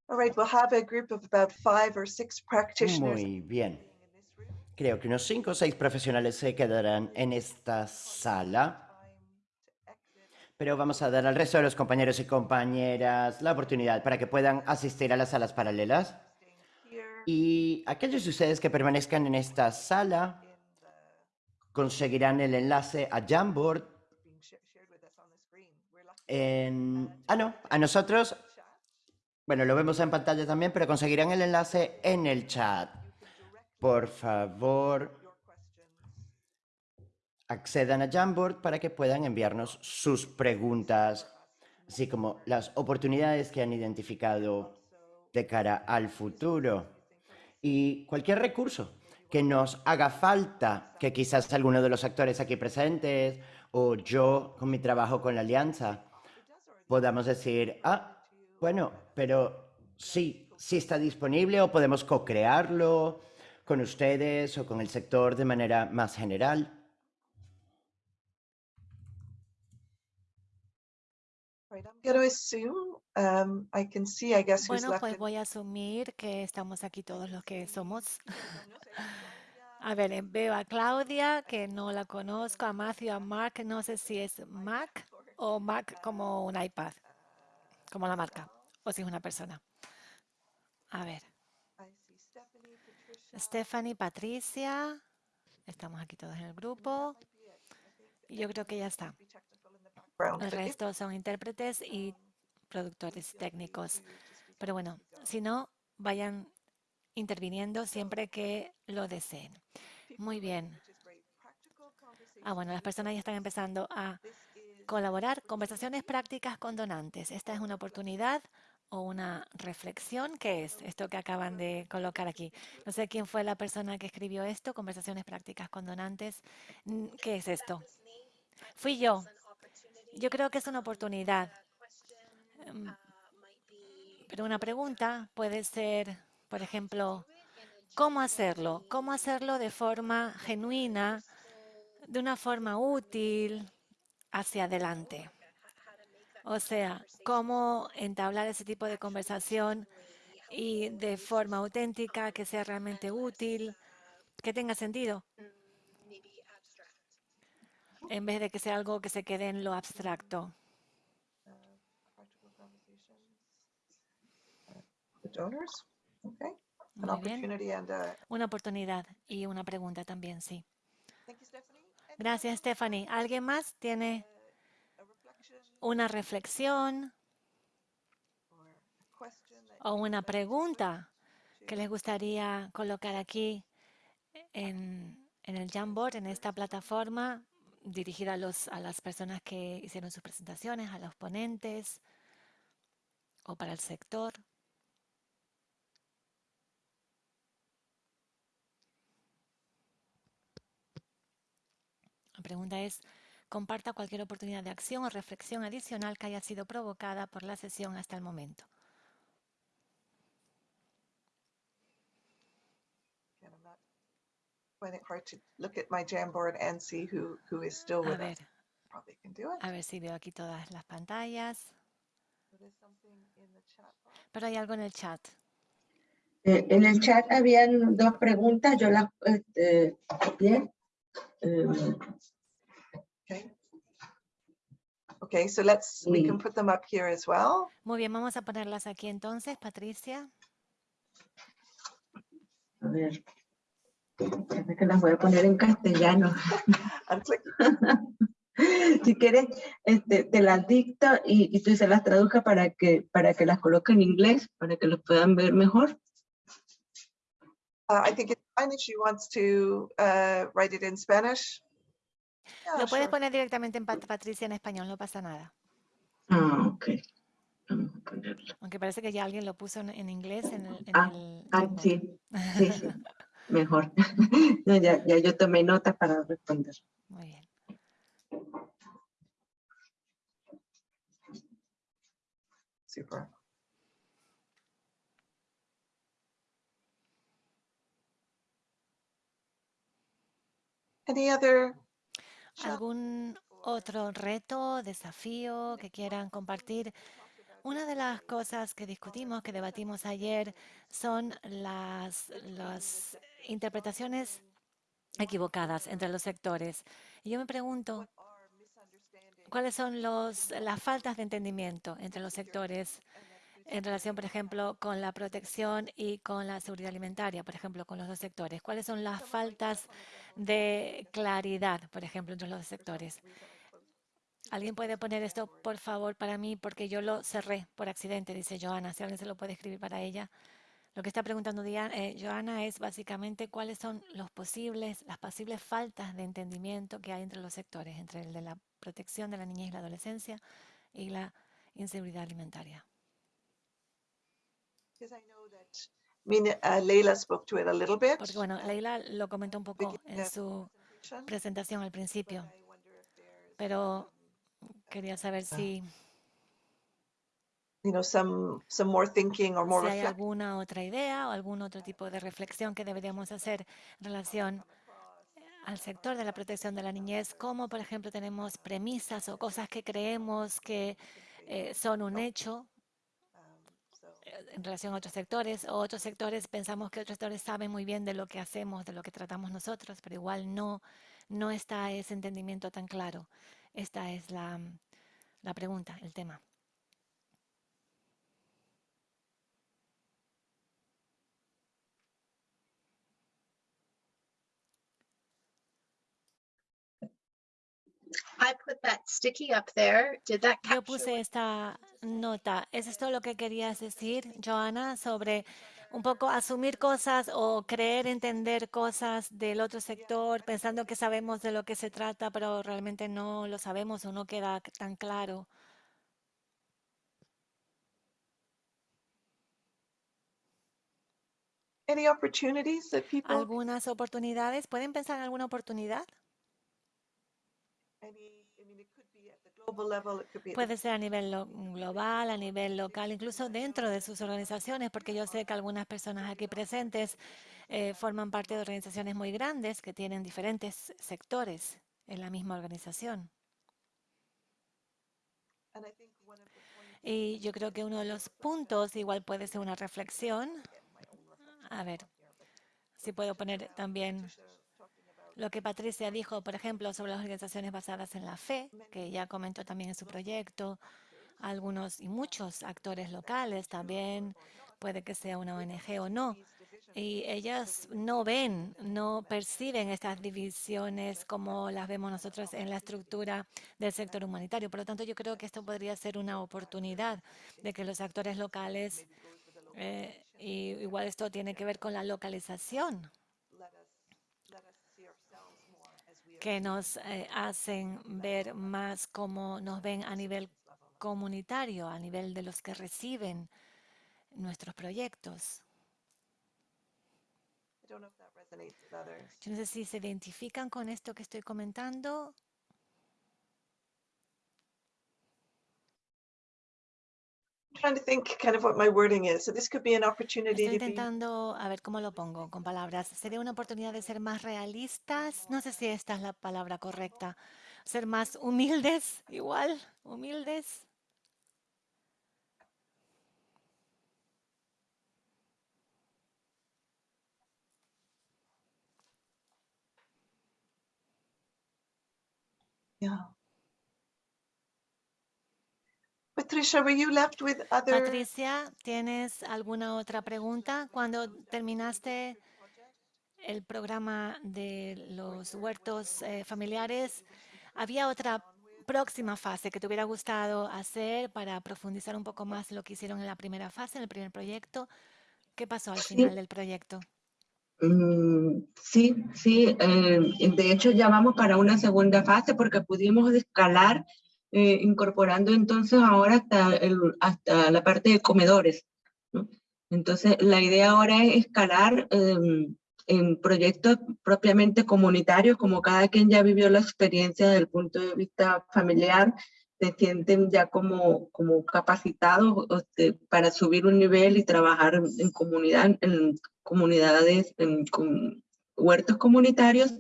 All right, we'll have a group of about five or six practitioners Muy bien. Creo que unos cinco o seis profesionales se quedarán en esta sala. Pero vamos a dar al resto de los compañeros y compañeras la oportunidad para que puedan asistir a las salas paralelas. Y aquellos de ustedes que permanezcan en esta sala conseguirán el enlace a Jamboard. Ah, no, a nosotros, bueno, lo vemos en pantalla también, pero conseguirán el enlace en el chat. Por favor, accedan a Jamboard para que puedan enviarnos sus preguntas, así como las oportunidades que han identificado de cara al futuro y cualquier recurso que nos haga falta, que quizás alguno de los actores aquí presentes o yo con mi trabajo con la alianza podamos decir, ah, bueno, pero sí, sí está disponible o podemos co-crearlo con ustedes o con el sector de manera más general. Right, I'm going to assume, um, I can see, I guess, who's Bueno, left. pues voy a asumir que estamos aquí todos los que somos. A ver, eh, veo a Claudia, que no la conozco, a Matthew, a Mark, no sé si es Mac o Mac como un iPad, como la marca, o si es una persona. A ver, Stephanie, Patricia. Estamos aquí todos en el grupo. Yo creo que ya está. El resto son intérpretes y productores técnicos. Pero bueno, si no, vayan interviniendo siempre que lo deseen. Muy bien. Ah, bueno, las personas ya están empezando a colaborar. Conversaciones prácticas con donantes. Esta es una oportunidad o una reflexión. ¿Qué es esto que acaban de colocar aquí? No sé quién fue la persona que escribió esto. Conversaciones prácticas con donantes. ¿Qué es esto? Fui yo. Yo creo que es una oportunidad. Em, Pero una pregunta puede ser, por ejemplo, ¿cómo hacerlo? ¿Cómo hacerlo de forma genuina, de una forma útil, hacia adelante? O sea, ¿cómo entablar ese tipo de conversación y de forma auténtica, que sea realmente útil, que tenga sentido? En vez de que sea algo que se quede en lo abstracto. uh, Muy bien. uh, Una oportunidad y una pregunta también, sí. Gracias, Stephanie. ¿Alguien más tiene reflection una reflexión o una pregunta que les gustaría colocar aquí en, en el Jamboard, en esta plataforma, dirigida a, los, a las personas que hicieron sus presentaciones, a los ponentes o para el sector? La pregunta es, comparta cualquier oportunidad de acción o reflexión adicional que haya sido provocada por la sesión hasta el momento. again, I'm not finding it hard to look at my Jamboard and see who, who is still A with ver, us. Probably can do it. a ver si veo aquí todas las pantallas. Pero hay algo en el chat. Eh, en el chat habían dos preguntas, yo las este, copié. Eh, Okay. Okay, so let's, we can put them up here as well. Muy bien, vamos a ponerlas aquí entonces, Patricia. a ver, que las voy a poner en castellano. Si quieres, este, te las dicto y, y tú se las traduzca para que, para que las coloque en inglés, para que los puedan ver mejor. Uh, I think it's fine if she wants to uh, write it in Spanish. Yeah, Lo puedes sure. poner directamente en Pat- Patricia en español, no pasa nada. Ah, ok. Vamos a ponerlo. Aunque parece que ya alguien lo puso en, en inglés en el, en Ah, el Ah, sí, sí, sí, mejor. No, ya, ya yo tomé nota para responder. Muy bien. Super. Any other? ¿Algún otro reto, desafío que quieran compartir? Una de las cosas que discutimos, que debatimos ayer, son las, interpretaciones equivocadas entre los sectores. Y yo me pregunto, ¿cuáles son los, las faltas de entendimiento entre los sectores en relación, por ejemplo, con la protección y con la seguridad alimentaria, por ejemplo, con los dos sectores? ¿Cuáles son las faltas de claridad, por ejemplo, entre los dos sectores? ¿Alguien puede poner esto, por favor, para mí? Porque yo lo cerré por accidente, dice Joana. Si alguien se lo puede escribir para ella. Lo que está preguntando Diana, eh, Joana es básicamente cuáles son los posibles, las posibles faltas de entendimiento que hay entre los sectores, entre el de la protección de la niñez y la adolescencia y la inseguridad alimentaria. Because I know that, I mean, Leila spoke to it a little bit. Porque bueno, Leila lo comentó un poco en su presentación al principio, pero quería saber si, You know, some, some more thinking or more si hay alguna otra idea o algún otro tipo de reflexión que deberíamos hacer en relación al sector de la protección de la niñez, como por ejemplo tenemos premisas o cosas que creemos que eh, son un hecho eh, en relación a otros sectores, o otros sectores pensamos que otros sectores saben muy bien de lo que hacemos, de lo que tratamos nosotros, pero igual no, no está ese entendimiento tan claro. Esta es la, la pregunta, el tema. I put that sticky up there. Did that Yo puse esta nota. ¿Es esto lo que querías decir, Joana, sobre un poco asumir cosas o creer entender cosas del otro sector, pensando que sabemos de lo que se trata, pero realmente no lo sabemos o no queda tan claro? Any opportunities that people, ¿Algunas oportunidades? ¿Pueden pensar en alguna oportunidad? any, Puede ser a nivel lo- global, a nivel local, incluso dentro de sus organizaciones, porque yo sé que algunas personas aquí presentes eh, forman parte de organizaciones muy grandes que tienen diferentes sectores en la misma organización. Y yo creo que uno de los puntos igual puede ser una reflexión. A ver, si puedo poner también lo que Patricia dijo, por ejemplo, sobre las organizaciones basadas en la fe, que ya comentó también en su proyecto, algunos y muchos actores locales también, puede que sea una ONG o no, y ellas no ven, no perciben estas divisiones como las vemos nosotros en la estructura del sector humanitario. Por lo tanto, yo creo que esto podría ser una oportunidad de que los actores locales, eh, y igual esto tiene que ver con la localización, let us, let us see ourselves more as we are que nos eh, hacen ver más cómo nos ven a nivel comunitario, a nivel de los que reciben nuestros proyectos. Yo no sé si se identifican con esto que estoy comentando. trying to think kind of what my wording is. So this could be an opportunity Estoy intentando a ver cómo lo pongo con palabras. Sería una oportunidad de ser más realistas. No sé si esta es la palabra correcta. Ser más humildes, igual, humildes. Yeah. Patricia, were you left with other? Patricia, ¿tienes alguna otra pregunta? Cuando terminaste el programa de los huertos eh, familiares, ¿había otra próxima fase que te hubiera gustado hacer para profundizar un poco más lo que hicieron en la primera fase, en el primer proyecto? ¿Qué pasó al Sí. final del proyecto? Mm, Sí, sí, eh, de hecho ya vamos para una segunda fase porque pudimos escalar eh, incorporando entonces ahora hasta, el- hasta la parte de comedores. Entonces la idea ahora es escalar em, en proyectos propiamente comunitarios, como cada quien ya vivió la experiencia desde el punto de vista familiar, se sienten ya como, como capacitados este, para subir un nivel y trabajar en, comunidad, en comunidades, en huertos comunitarios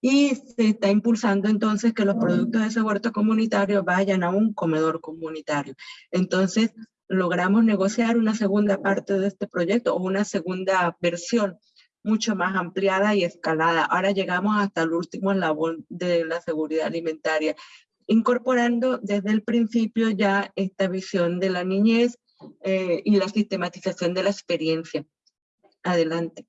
y se está impulsando entonces que los productos de ese huerto comunitario vayan a un comedor comunitario. Entonces logramos negociar una segunda parte de este proyecto o una segunda versión mucho más ampliada y escalada. Ahora llegamos hasta el último eslabón de la seguridad alimentaria, incorporando desde el principio ya esta visión de la niñez eh, y la sistematización de la experiencia. Adelante.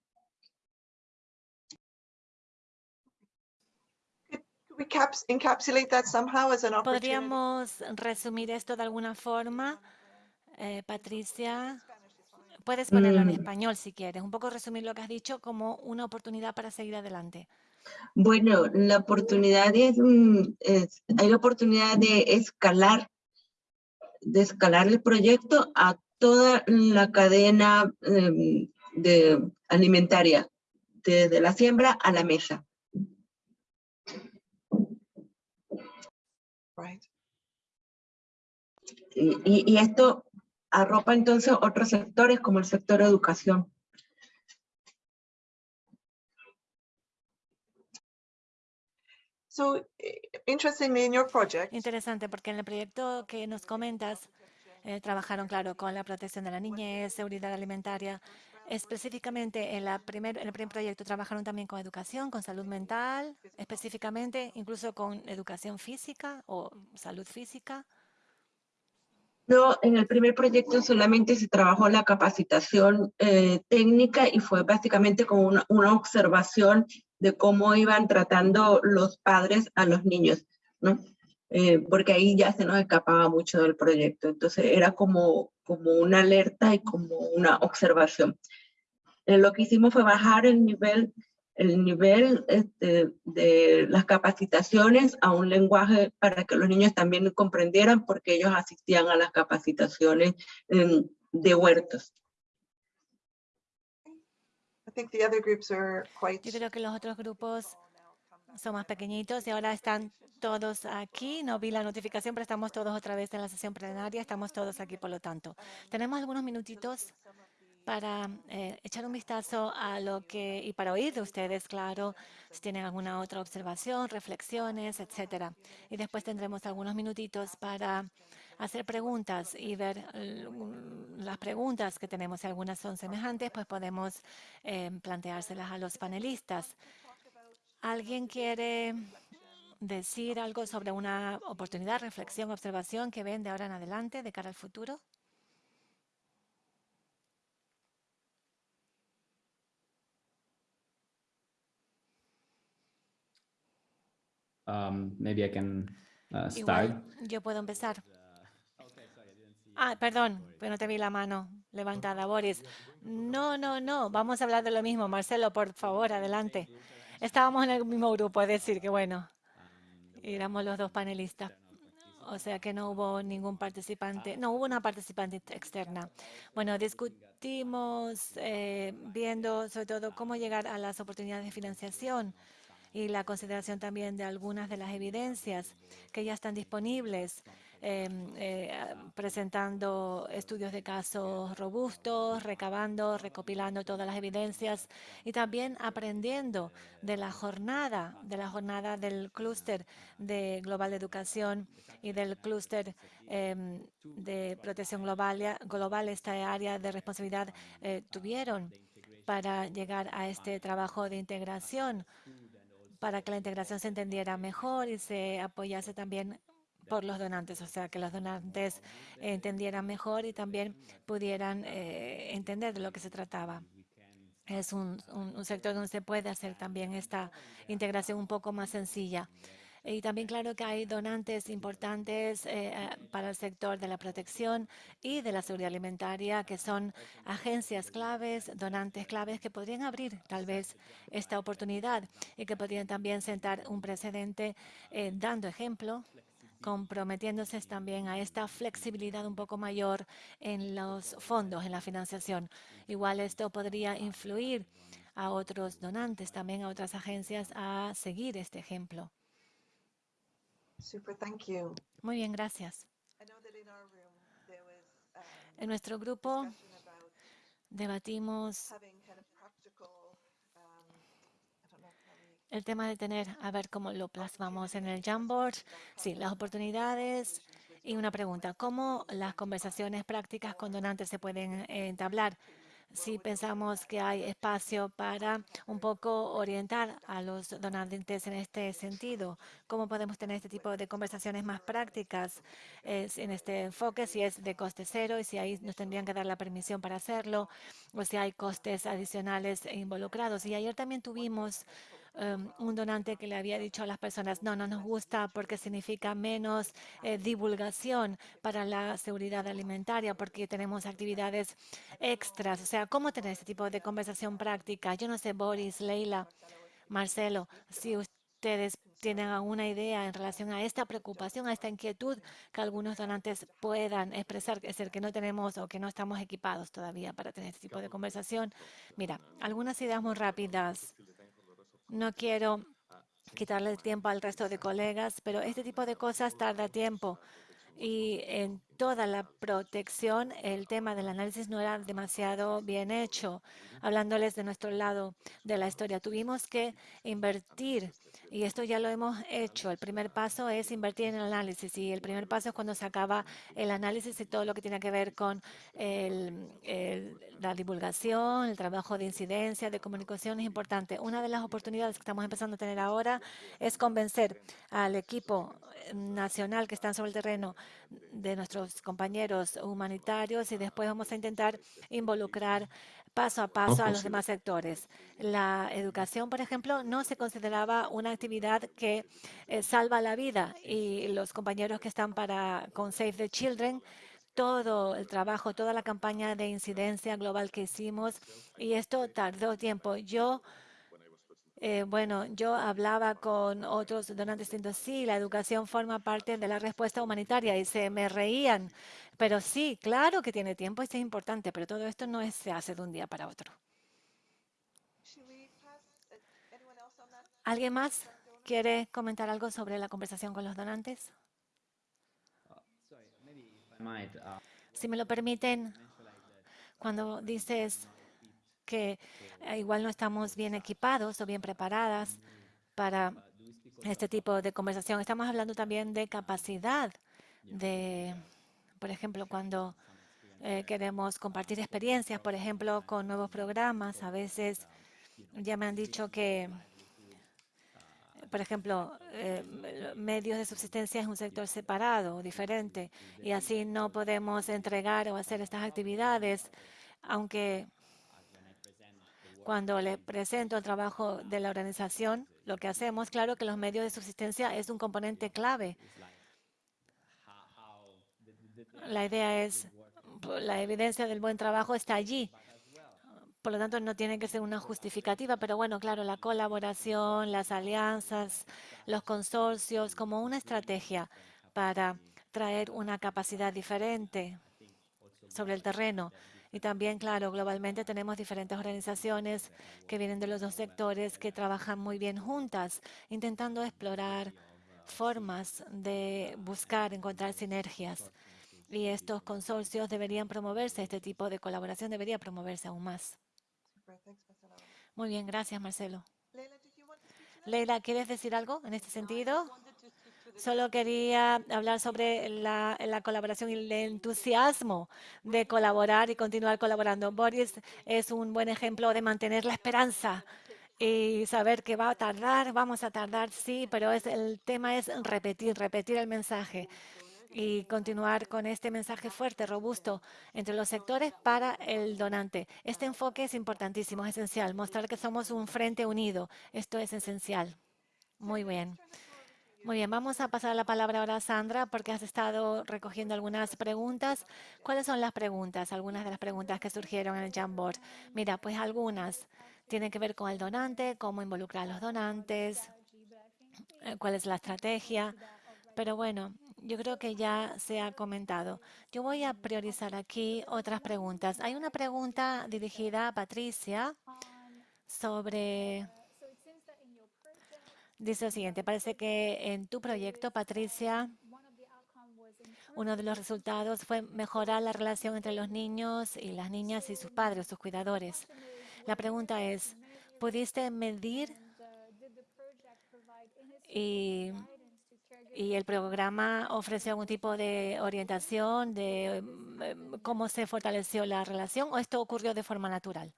¿Podríamos resumir esto de alguna forma? Eh, Patricia, puedes ponerlo en Mm. español si quieres. Un poco resumir lo que has dicho como una oportunidad para seguir adelante. Bueno, la oportunidad es, es- hay la oportunidad de escalar, de escalar el proyecto a toda la cadena em, de alimentaria, desde la siembra a la mesa. Right. Y, y- y esto arropa entonces otros sectores como el sector educación. So eh, interestingly, in your project, Interesante, porque en el proyecto que nos comentas, eh, trabajaron, claro, con la protección de la niñez, seguridad alimentaria. Específicamente, en, la primer, en el primer proyecto trabajaron también con educación, con salud mental, específicamente, incluso con educación física o salud física. No, en el primer proyecto solamente se trabajó la capacitación eh, técnica y fue básicamente como una, una observación de cómo iban tratando los padres a los niños, ¿no? Eh, porque ahí ya se nos escapaba mucho del proyecto. Entonces era como, como una alerta y como una observación. Eh, lo que hicimos fue bajar el nivel, el nivel este, de las capacitaciones a un lenguaje para que los niños también comprendieran porque ellos asistían a las capacitaciones em, de huertos. I think the other groups are quite. Yo creo que los otros grupos son más pequeñitos y ahora están todos aquí. No vi la notificación, pero estamos todos otra vez en la sesión plenaria. Estamos todos aquí, por lo tanto. Tenemos algunos minutitos para eh, echar un vistazo a lo que, y para oír de ustedes, claro, si tienen alguna otra observación, reflexiones, etcétera. Y después tendremos algunos minutitos para hacer preguntas y ver las preguntas que tenemos. Si algunas son semejantes, pues podemos eh, planteárselas a los panelistas. ¿Alguien quiere decir algo sobre una oportunidad, reflexión, observación que ven de ahora en adelante de cara al futuro? Um, maybe I can uh, start. Igual, yo puedo empezar. Ah, perdón, pero no te vi la mano levantada, Boris. No, no, no, vamos a hablar de lo mismo. Marcelo, por favor, adelante. Estábamos en el mismo grupo, es decir, que bueno, éramos los dos panelistas. O sea que no hubo ningún participante, no hubo una participante ex- externa. Bueno, discutimos eh, viendo sobre todo cómo llegar a las oportunidades de financiación y la consideración también de algunas de las evidencias que ya están disponibles, em, eh, presentando estudios de casos robustos, recabando, recopilando todas las evidencias y también aprendiendo de la jornada, de la jornada del clúster de global de educación y del clúster em, de protección global, global, esta área de responsabilidad eh, tuvieron para llegar a este trabajo de integración para que la integración se entendiera mejor y se apoyase también por los donantes, o sea, que los donantes entendieran mejor y también pudieran eh, entender de lo que se trataba. Es un, sector donde se puede hacer también esta integración un poco más sencilla. Y también claro que hay donantes importantes eh, para el sector de la protección y de la seguridad alimentaria, que son agencias claves, donantes claves que podrían abrir tal vez esta oportunidad y que podrían también sentar un precedente eh, dando ejemplo comprometiéndose también a esta flexibilidad un poco mayor en los fondos, en la financiación. Igual esto podría influir a otros donantes, también a otras agencias a seguir este ejemplo. Super, thank you. Muy bien, gracias. Um, En nuestro grupo debatimos having kind of practical, um, I don't know how we el tema de tener, a ver cómo lo plasmamos en el Jamboard. Sí, las oportunidades y una pregunta. ¿Cómo las conversaciones prácticas con donantes se pueden eh, entablar? Si pensamos que hay espacio para un poco orientar a los donantes en este sentido, ¿cómo podemos tener este tipo de conversaciones más prácticas en este enfoque? Si es de coste cero y si ahí nos tendrían que dar la permisión para hacerlo o si hay costes adicionales involucrados. Y ayer también tuvimos um, un donante que le había dicho a las personas, no, no nos gusta porque significa menos eh, divulgación para la seguridad alimentaria porque tenemos actividades extras. O sea, ¿cómo tener este tipo de conversación práctica? Yo no sé, Boris, Leila, Marcelo, si ustedes tienen alguna idea en relación a esta preocupación, a esta inquietud que algunos donantes puedan expresar, es decir, que no tenemos o que no estamos equipados todavía para tener este tipo de conversación. Mira, algunas ideas muy rápidas. No quiero quitarle tiempo al resto de colegas, pero este tipo de cosas tarda tiempo. Y en toda la protección, el tema del análisis no era demasiado bien hecho. Hablándoles de nuestro lado de la historia, tuvimos que invertir y esto ya lo hemos hecho. El primer paso es invertir en el análisis y el primer paso es cuando se acaba el análisis y todo lo que tiene que ver con el, el, la divulgación, el trabajo de incidencia, de comunicación es importante. Una de las oportunidades que estamos empezando a tener ahora es convencer al equipo nacional que están sobre el terreno de nuestros compañeros humanitarios y después vamos a intentar involucrar paso a paso a los demás sectores. La educación, por ejemplo, no se consideraba una actividad que eh, salva la vida y los compañeros que están para con Save the Children todo el trabajo, toda la campaña de incidencia global que hicimos y esto tardó tiempo. Yo eh, bueno, yo hablaba con otros donantes diciendo, sí, la educación forma parte de la respuesta humanitaria y se me reían. Pero sí, claro que tiene tiempo y es importante, pero todo esto no es, se hace de un día para otro. ¿Alguien más quiere comentar algo sobre la conversación con los donantes? might, uh, Si me lo permiten, cuando dices que eh, igual no estamos bien equipados o bien preparadas para este tipo de conversación, estamos hablando también de capacidad de, por ejemplo, cuando eh, queremos compartir experiencias, por ejemplo, con nuevos programas, a veces ya. Me han dicho que por ejemplo, eh, medios de subsistencia es un sector separado, diferente, y así no podemos entregar o hacer estas actividades, aunque cuando le presento el trabajo de la organización, lo que hacemos, claro que los medios de subsistencia es un componente clave. La idea es, la evidencia del buen trabajo está allí. Por lo tanto, no tiene que ser una justificativa, pero bueno, claro, la colaboración, las alianzas, los consorcios, como una estrategia para traer una capacidad diferente sobre el terreno. Y también, claro, globalmente tenemos diferentes organizaciones que vienen de los dos sectores que trabajan muy bien juntas, intentando explorar formas de buscar, encontrar sinergias. Y estos consorcios deberían promoverse, este tipo de colaboración debería promoverse aún más. Muy bien, gracias, Marcelo. Leila, ¿quieres decir algo en este sentido? Solo quería hablar sobre la, la, colaboración y el entusiasmo de colaborar y continuar colaborando. Boris es un buen ejemplo de mantener la esperanza y saber que va a tardar, vamos a tardar, sí, pero es, el tema es repetir, repetir el mensaje y continuar con este mensaje fuerte, robusto entre los sectores para el donante. Este enfoque es importantísimo, es esencial, mostrar que somos un frente unido. Esto es esencial. Muy bien. Muy bien, vamos a pasar la palabra ahora a Sandra porque has estado recogiendo algunas preguntas. ¿Cuáles son las preguntas? Algunas de las preguntas que surgieron en el Jamboard. Mira, pues algunas tienen que ver con el donante, cómo involucrar a los donantes, eh, cuál es la estrategia. Pero bueno, yo creo que ya se ha comentado. Yo voy a priorizar aquí otras preguntas. Hay una pregunta dirigida a Patricia sobre Dice lo siguiente, parece que en tu proyecto, Patricia, uno de los resultados fue mejorar la relación entre los niños y las niñas y sus padres, sus cuidadores. La pregunta es, ¿pudiste medir y, y el programa ofreció algún tipo de orientación de em, cómo se fortaleció la relación o esto ocurrió de forma natural?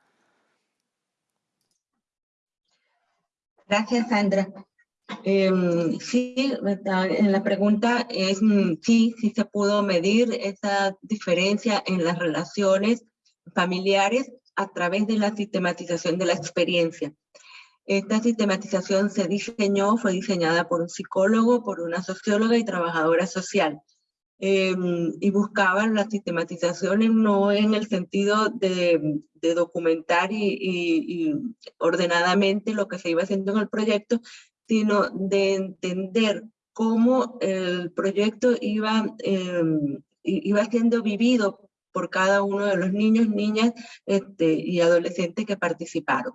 Gracias, Sandra. Em, sí, en la pregunta es mm, sí, sí se pudo medir esa diferencia en las relaciones familiares a través de la sistematización de la experiencia. Esta sistematización se diseñó, fue diseñada por un psicólogo, por una socióloga y trabajadora social. Em, y buscaban las sistematizaciones no en el sentido de, documentar y, ordenadamente lo que se iba haciendo en el proyecto, sino de entender cómo el proyecto iba, em, iba siendo vivido por cada uno de los niños, niñas este, y adolescentes que participaron.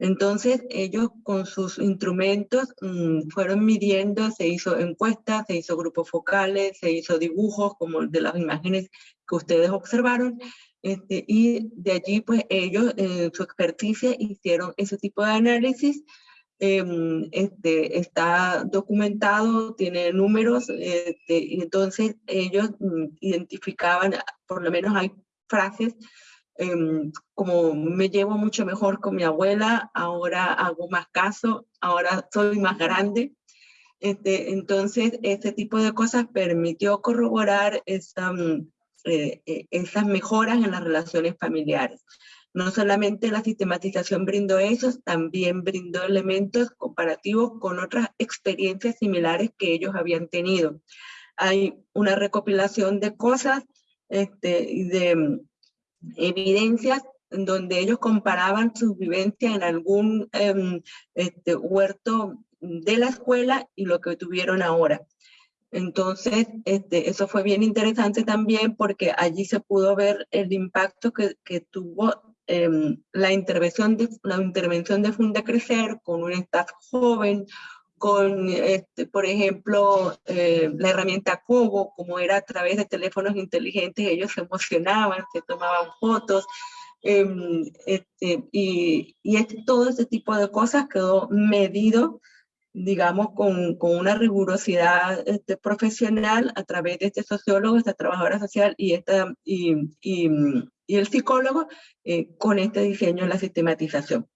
Entonces ellos con sus instrumentos mm, fueron midiendo, se hizo encuestas, se hizo grupos focales, se hizo dibujos como de las imágenes que ustedes observaron, este, y de allí pues ellos en su experticia hicieron ese tipo de análisis Em, este, está documentado, tiene números, este, y entonces ellos mm, identificaban, por lo menos hay frases em, como me llevo mucho mejor con mi abuela, ahora hago más caso, ahora soy más grande. Este, entonces, este tipo de cosas permitió corroborar esa, mm, eh, eh, esas mejoras en las relaciones familiares. No solamente la sistematización brindó eso, también brindó elementos comparativos con otras experiencias similares que ellos habían tenido. Hay una recopilación de cosas este, de mm, evidencias en donde ellos comparaban su vivencia en algún em, este, huerto de la escuela y lo que tuvieron ahora. Entonces, este, eso fue bien interesante también porque allí se pudo ver el impacto que, que tuvo Em, la, intervención de, la intervención de Funda Crecer con un staff joven, con, este, por ejemplo, eh, la herramienta Cobo, como era a través de teléfonos inteligentes, ellos se emocionaban, se tomaban fotos, em, este, y, y este, todo ese tipo de cosas quedó medido, digamos, con, con una rigurosidad este, profesional a través de este sociólogo, esta trabajadora social y, esta, y y el psicólogo eh, con este diseño en la sistematización.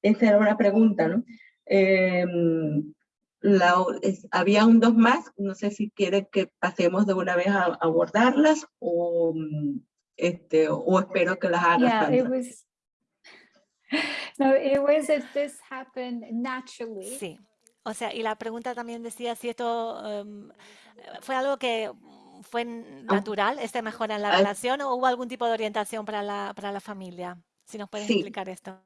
Esa era una pregunta, ¿no? Em, había un dos más, no sé si quieren que pasemos de una vez a, abordarlas o, este, o espero que las hagas. Yeah, it was, no, it was if this happened naturally. Sí, o sea, y la pregunta también decía si esto um, fue algo que ¿Fue ah. natural esta mejora en la relación o hubo algún tipo de orientación para la, para la familia? Si nos puedes explicar esto.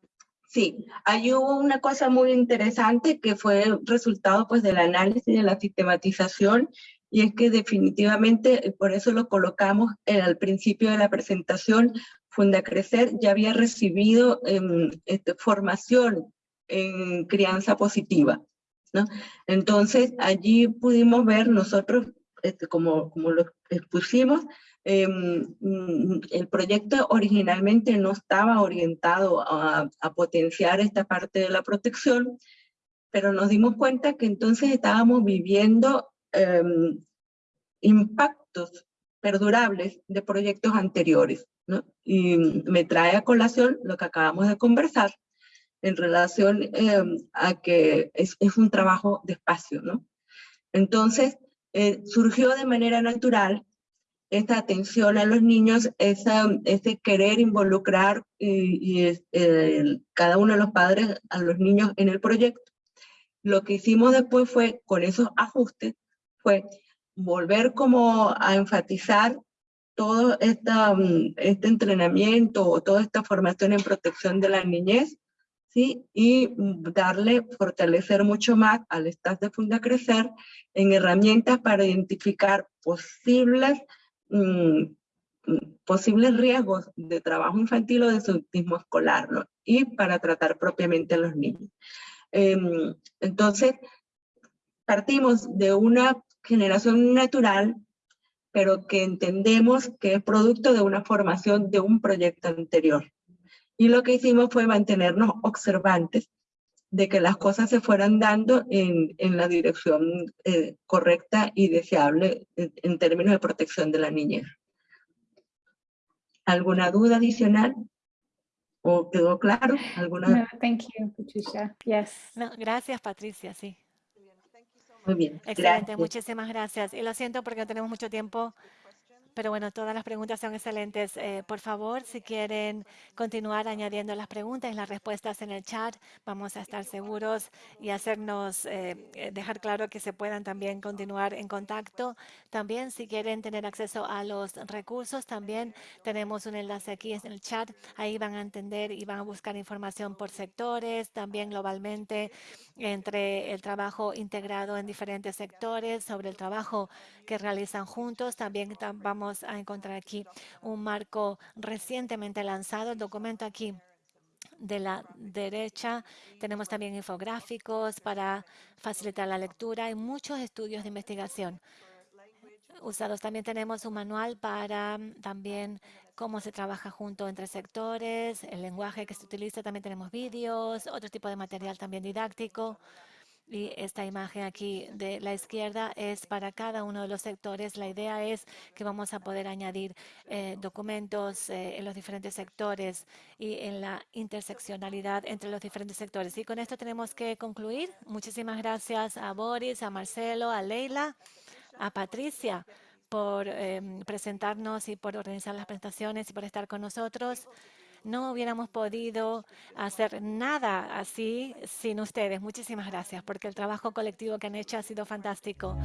Sí, hay hubo una cosa muy interesante que fue resultado pues del análisis de la sistematización y es que definitivamente, eh, por eso lo colocamos al principio de la presentación, Funda Crecer ya había recibido em, este, formación en crianza positiva. ¿no? Entonces allí pudimos ver nosotros este, como, como lo expusimos, mm, el proyecto originalmente no estaba orientado a, potenciar esta parte de la protección, pero nos dimos cuenta que entonces estábamos viviendo em, impactos perdurables de proyectos anteriores. ¿no? Y me trae a colación lo que acabamos de conversar, en relación eh, a que es, es, un trabajo de espacio, ¿no? Entonces, eh, surgió de manera natural esta atención a los niños, ese querer involucrar y, cada uno de los padres a los niños en el proyecto. Lo que hicimos después fue, con esos ajustes, fue volver como a enfatizar todo esta, este entrenamiento o toda esta formación en protección de la niñez, Y darle, fortalecer mucho más al staff de Funda Crecer en herramientas para identificar posibles, mmm, posibles riesgos de trabajo infantil o de autismo escolar. Y para tratar propiamente a los niños. Eh, entonces, partimos de una generación natural, pero que entendemos que es producto de una formación de un proyecto anterior. Y lo que hicimos fue mantenernos observantes de que las cosas se fueran dando en, en la dirección eh, correcta y deseable en, en, términos de protección de la niñez. ¿Alguna duda adicional? ¿O quedó claro? ¿Alguna... No, thank you, Patricia. Yes. No, gracias, Patricia, sí. Muy bien. Excelente, gracias. muchísimas gracias. Y lo siento porque no tenemos mucho tiempo, pero bueno, todas las preguntas son excelentes. Eh, por favor, si quieren continuar añadiendo las preguntas y las respuestas en el chat, vamos a estar seguros y hacernos, eh, dejar claro que se puedan también continuar en contacto. También, si quieren tener acceso a los recursos, también tenemos un enlace aquí en el chat. Ahí van a entender y van a buscar información por sectores, también globalmente entre el trabajo integrado en diferentes sectores, sobre el trabajo que realizan juntos. También a encontrar aquí un marco recientemente lanzado, el documento aquí de la derecha. Tenemos también infográficos para facilitar la lectura y muchos estudios de investigación usados. También tenemos un manual para también cómo se trabaja junto entre sectores, el lenguaje que se utiliza. También tenemos vídeos, otro tipo de material también didáctico. Y esta imagen aquí de la izquierda es para cada uno de los sectores. La idea es que vamos a poder añadir eh, documentos eh, en los diferentes sectores y en la interseccionalidad entre los diferentes sectores. Y con esto tenemos que concluir. Muchísimas gracias a Boris, a Marcelo, a Leila, a Patricia por eh, presentarnos y por organizar las presentaciones y por estar con nosotros. No hubiéramos podido hacer nada así sin ustedes. Muchísimas gracias porque el trabajo colectivo que han hecho ha sido fantástico.